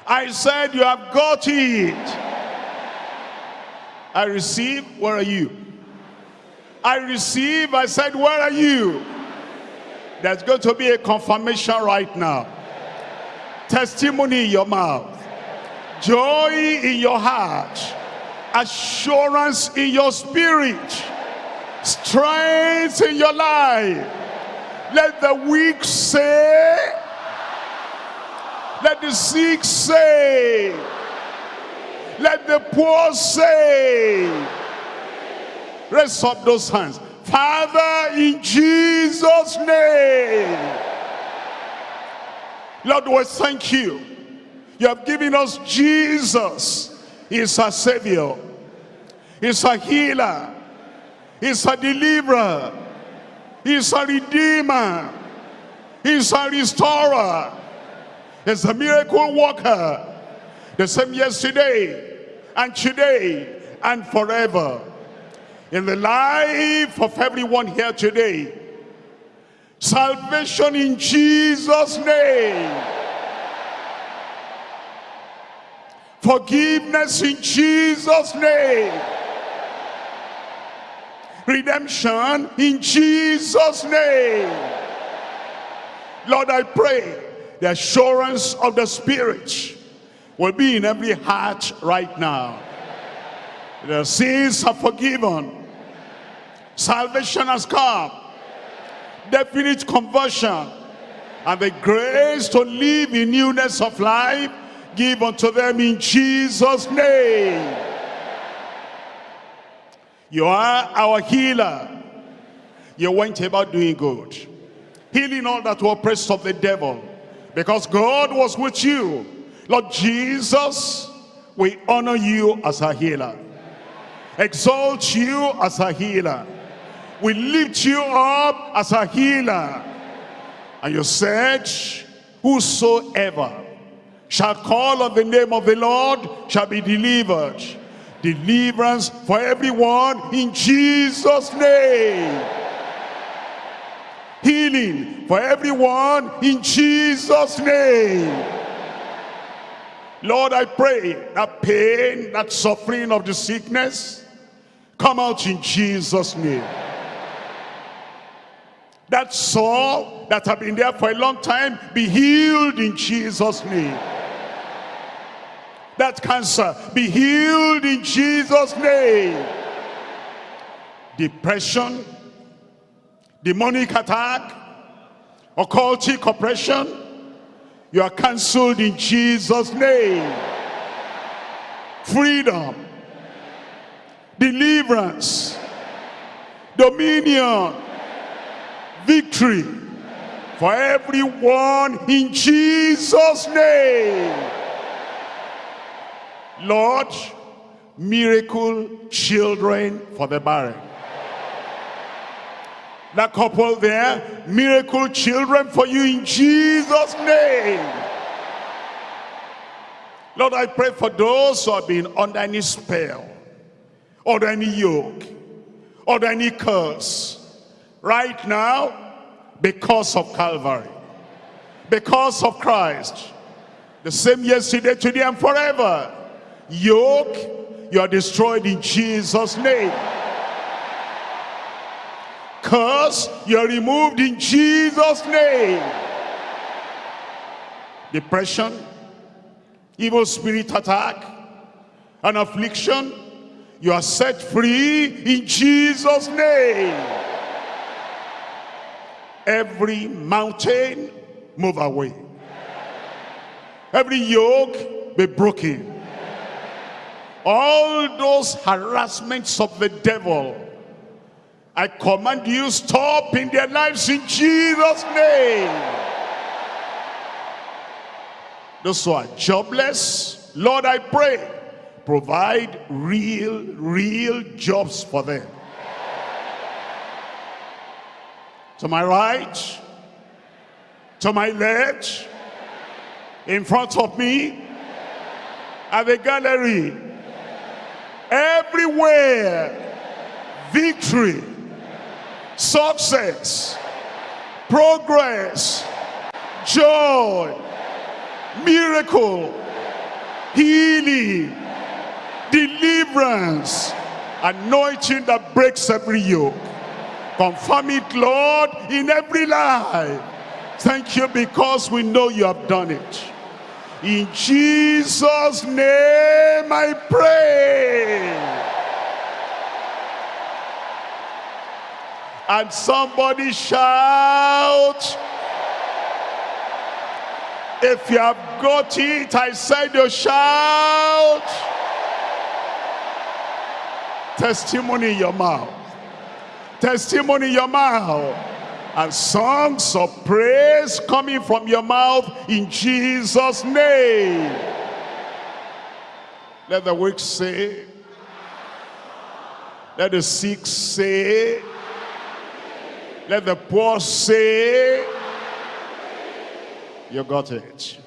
Speaker 1: I said you have got it. I receive, where are you? I receive, I said, where are you? There's going to be a confirmation right now. Testimony in your mouth. Joy in your heart. Assurance in your spirit. Strength in your life. Let the weak say, let the sick say, let the poor say. Raise up those hands. Father, in Jesus' name. Lord, we thank you. You have given us Jesus. He's a Savior. He's a healer. He's a deliverer. He's a redeemer. He's a restorer. He's a miracle worker. The same yesterday and today and forever. In the life of everyone here today. Salvation in Jesus' name. Forgiveness in Jesus' name. Redemption in Jesus' name. Lord, I pray the assurance of the Spirit will be in every heart right now. The sins are forgiven. Salvation has come. Definite conversion. And the grace to live in newness of life give unto them in Jesus' name. You are our healer. You went about doing good. Healing all that were oppressed of the devil. Because God was with you Lord Jesus, we honor you as a healer. Exalt you as a healer. We lift you up as a healer. And you said, whosoever shall call on the name of the Lord shall be delivered. Deliverance for everyone in Jesus' name. Healing for everyone in Jesus' name Lord, I pray that pain, that suffering of the sickness, come out in Jesus' name. That soul that have been there for a long time, be healed in Jesus' name. That cancer, be healed in Jesus' name. Depression, demonic attack, occultic oppression, you are cancelled in Jesus' name. Freedom. Deliverance. Dominion. Victory. For everyone in Jesus' name. Lord, miracle children for the barren that couple there, miracle children for you in Jesus' name. Lord, I pray for those who have been under any spell, under any yoke, under any curse, right now, because of Calvary, because of Christ, the same yesterday, today, and forever. Yoke, you are destroyed in Jesus' name curse, you're removed in Jesus' name. Depression, evil spirit attack, and affliction, you are set free in Jesus' name. Every mountain, move away. Every yoke, be broken. All those harassments of the devil, I command you stop in their lives in Jesus name. Those who are jobless Lord I pray provide real real jobs for them. To my right to my left in front of me at the gallery everywhere, victory, success, progress, joy, miracle, healing, deliverance, anointing that breaks every yoke. Confirm it, Lord, in every life. Thank you because we know you have done it. In Jesus' name I pray. And somebody shout. If you have got it, I said you shout. Testimony in your mouth. Testimony in your mouth. And songs of praise coming from your mouth in Jesus' name. Let the weak say. Let the sick say. Let the poor say. You got it.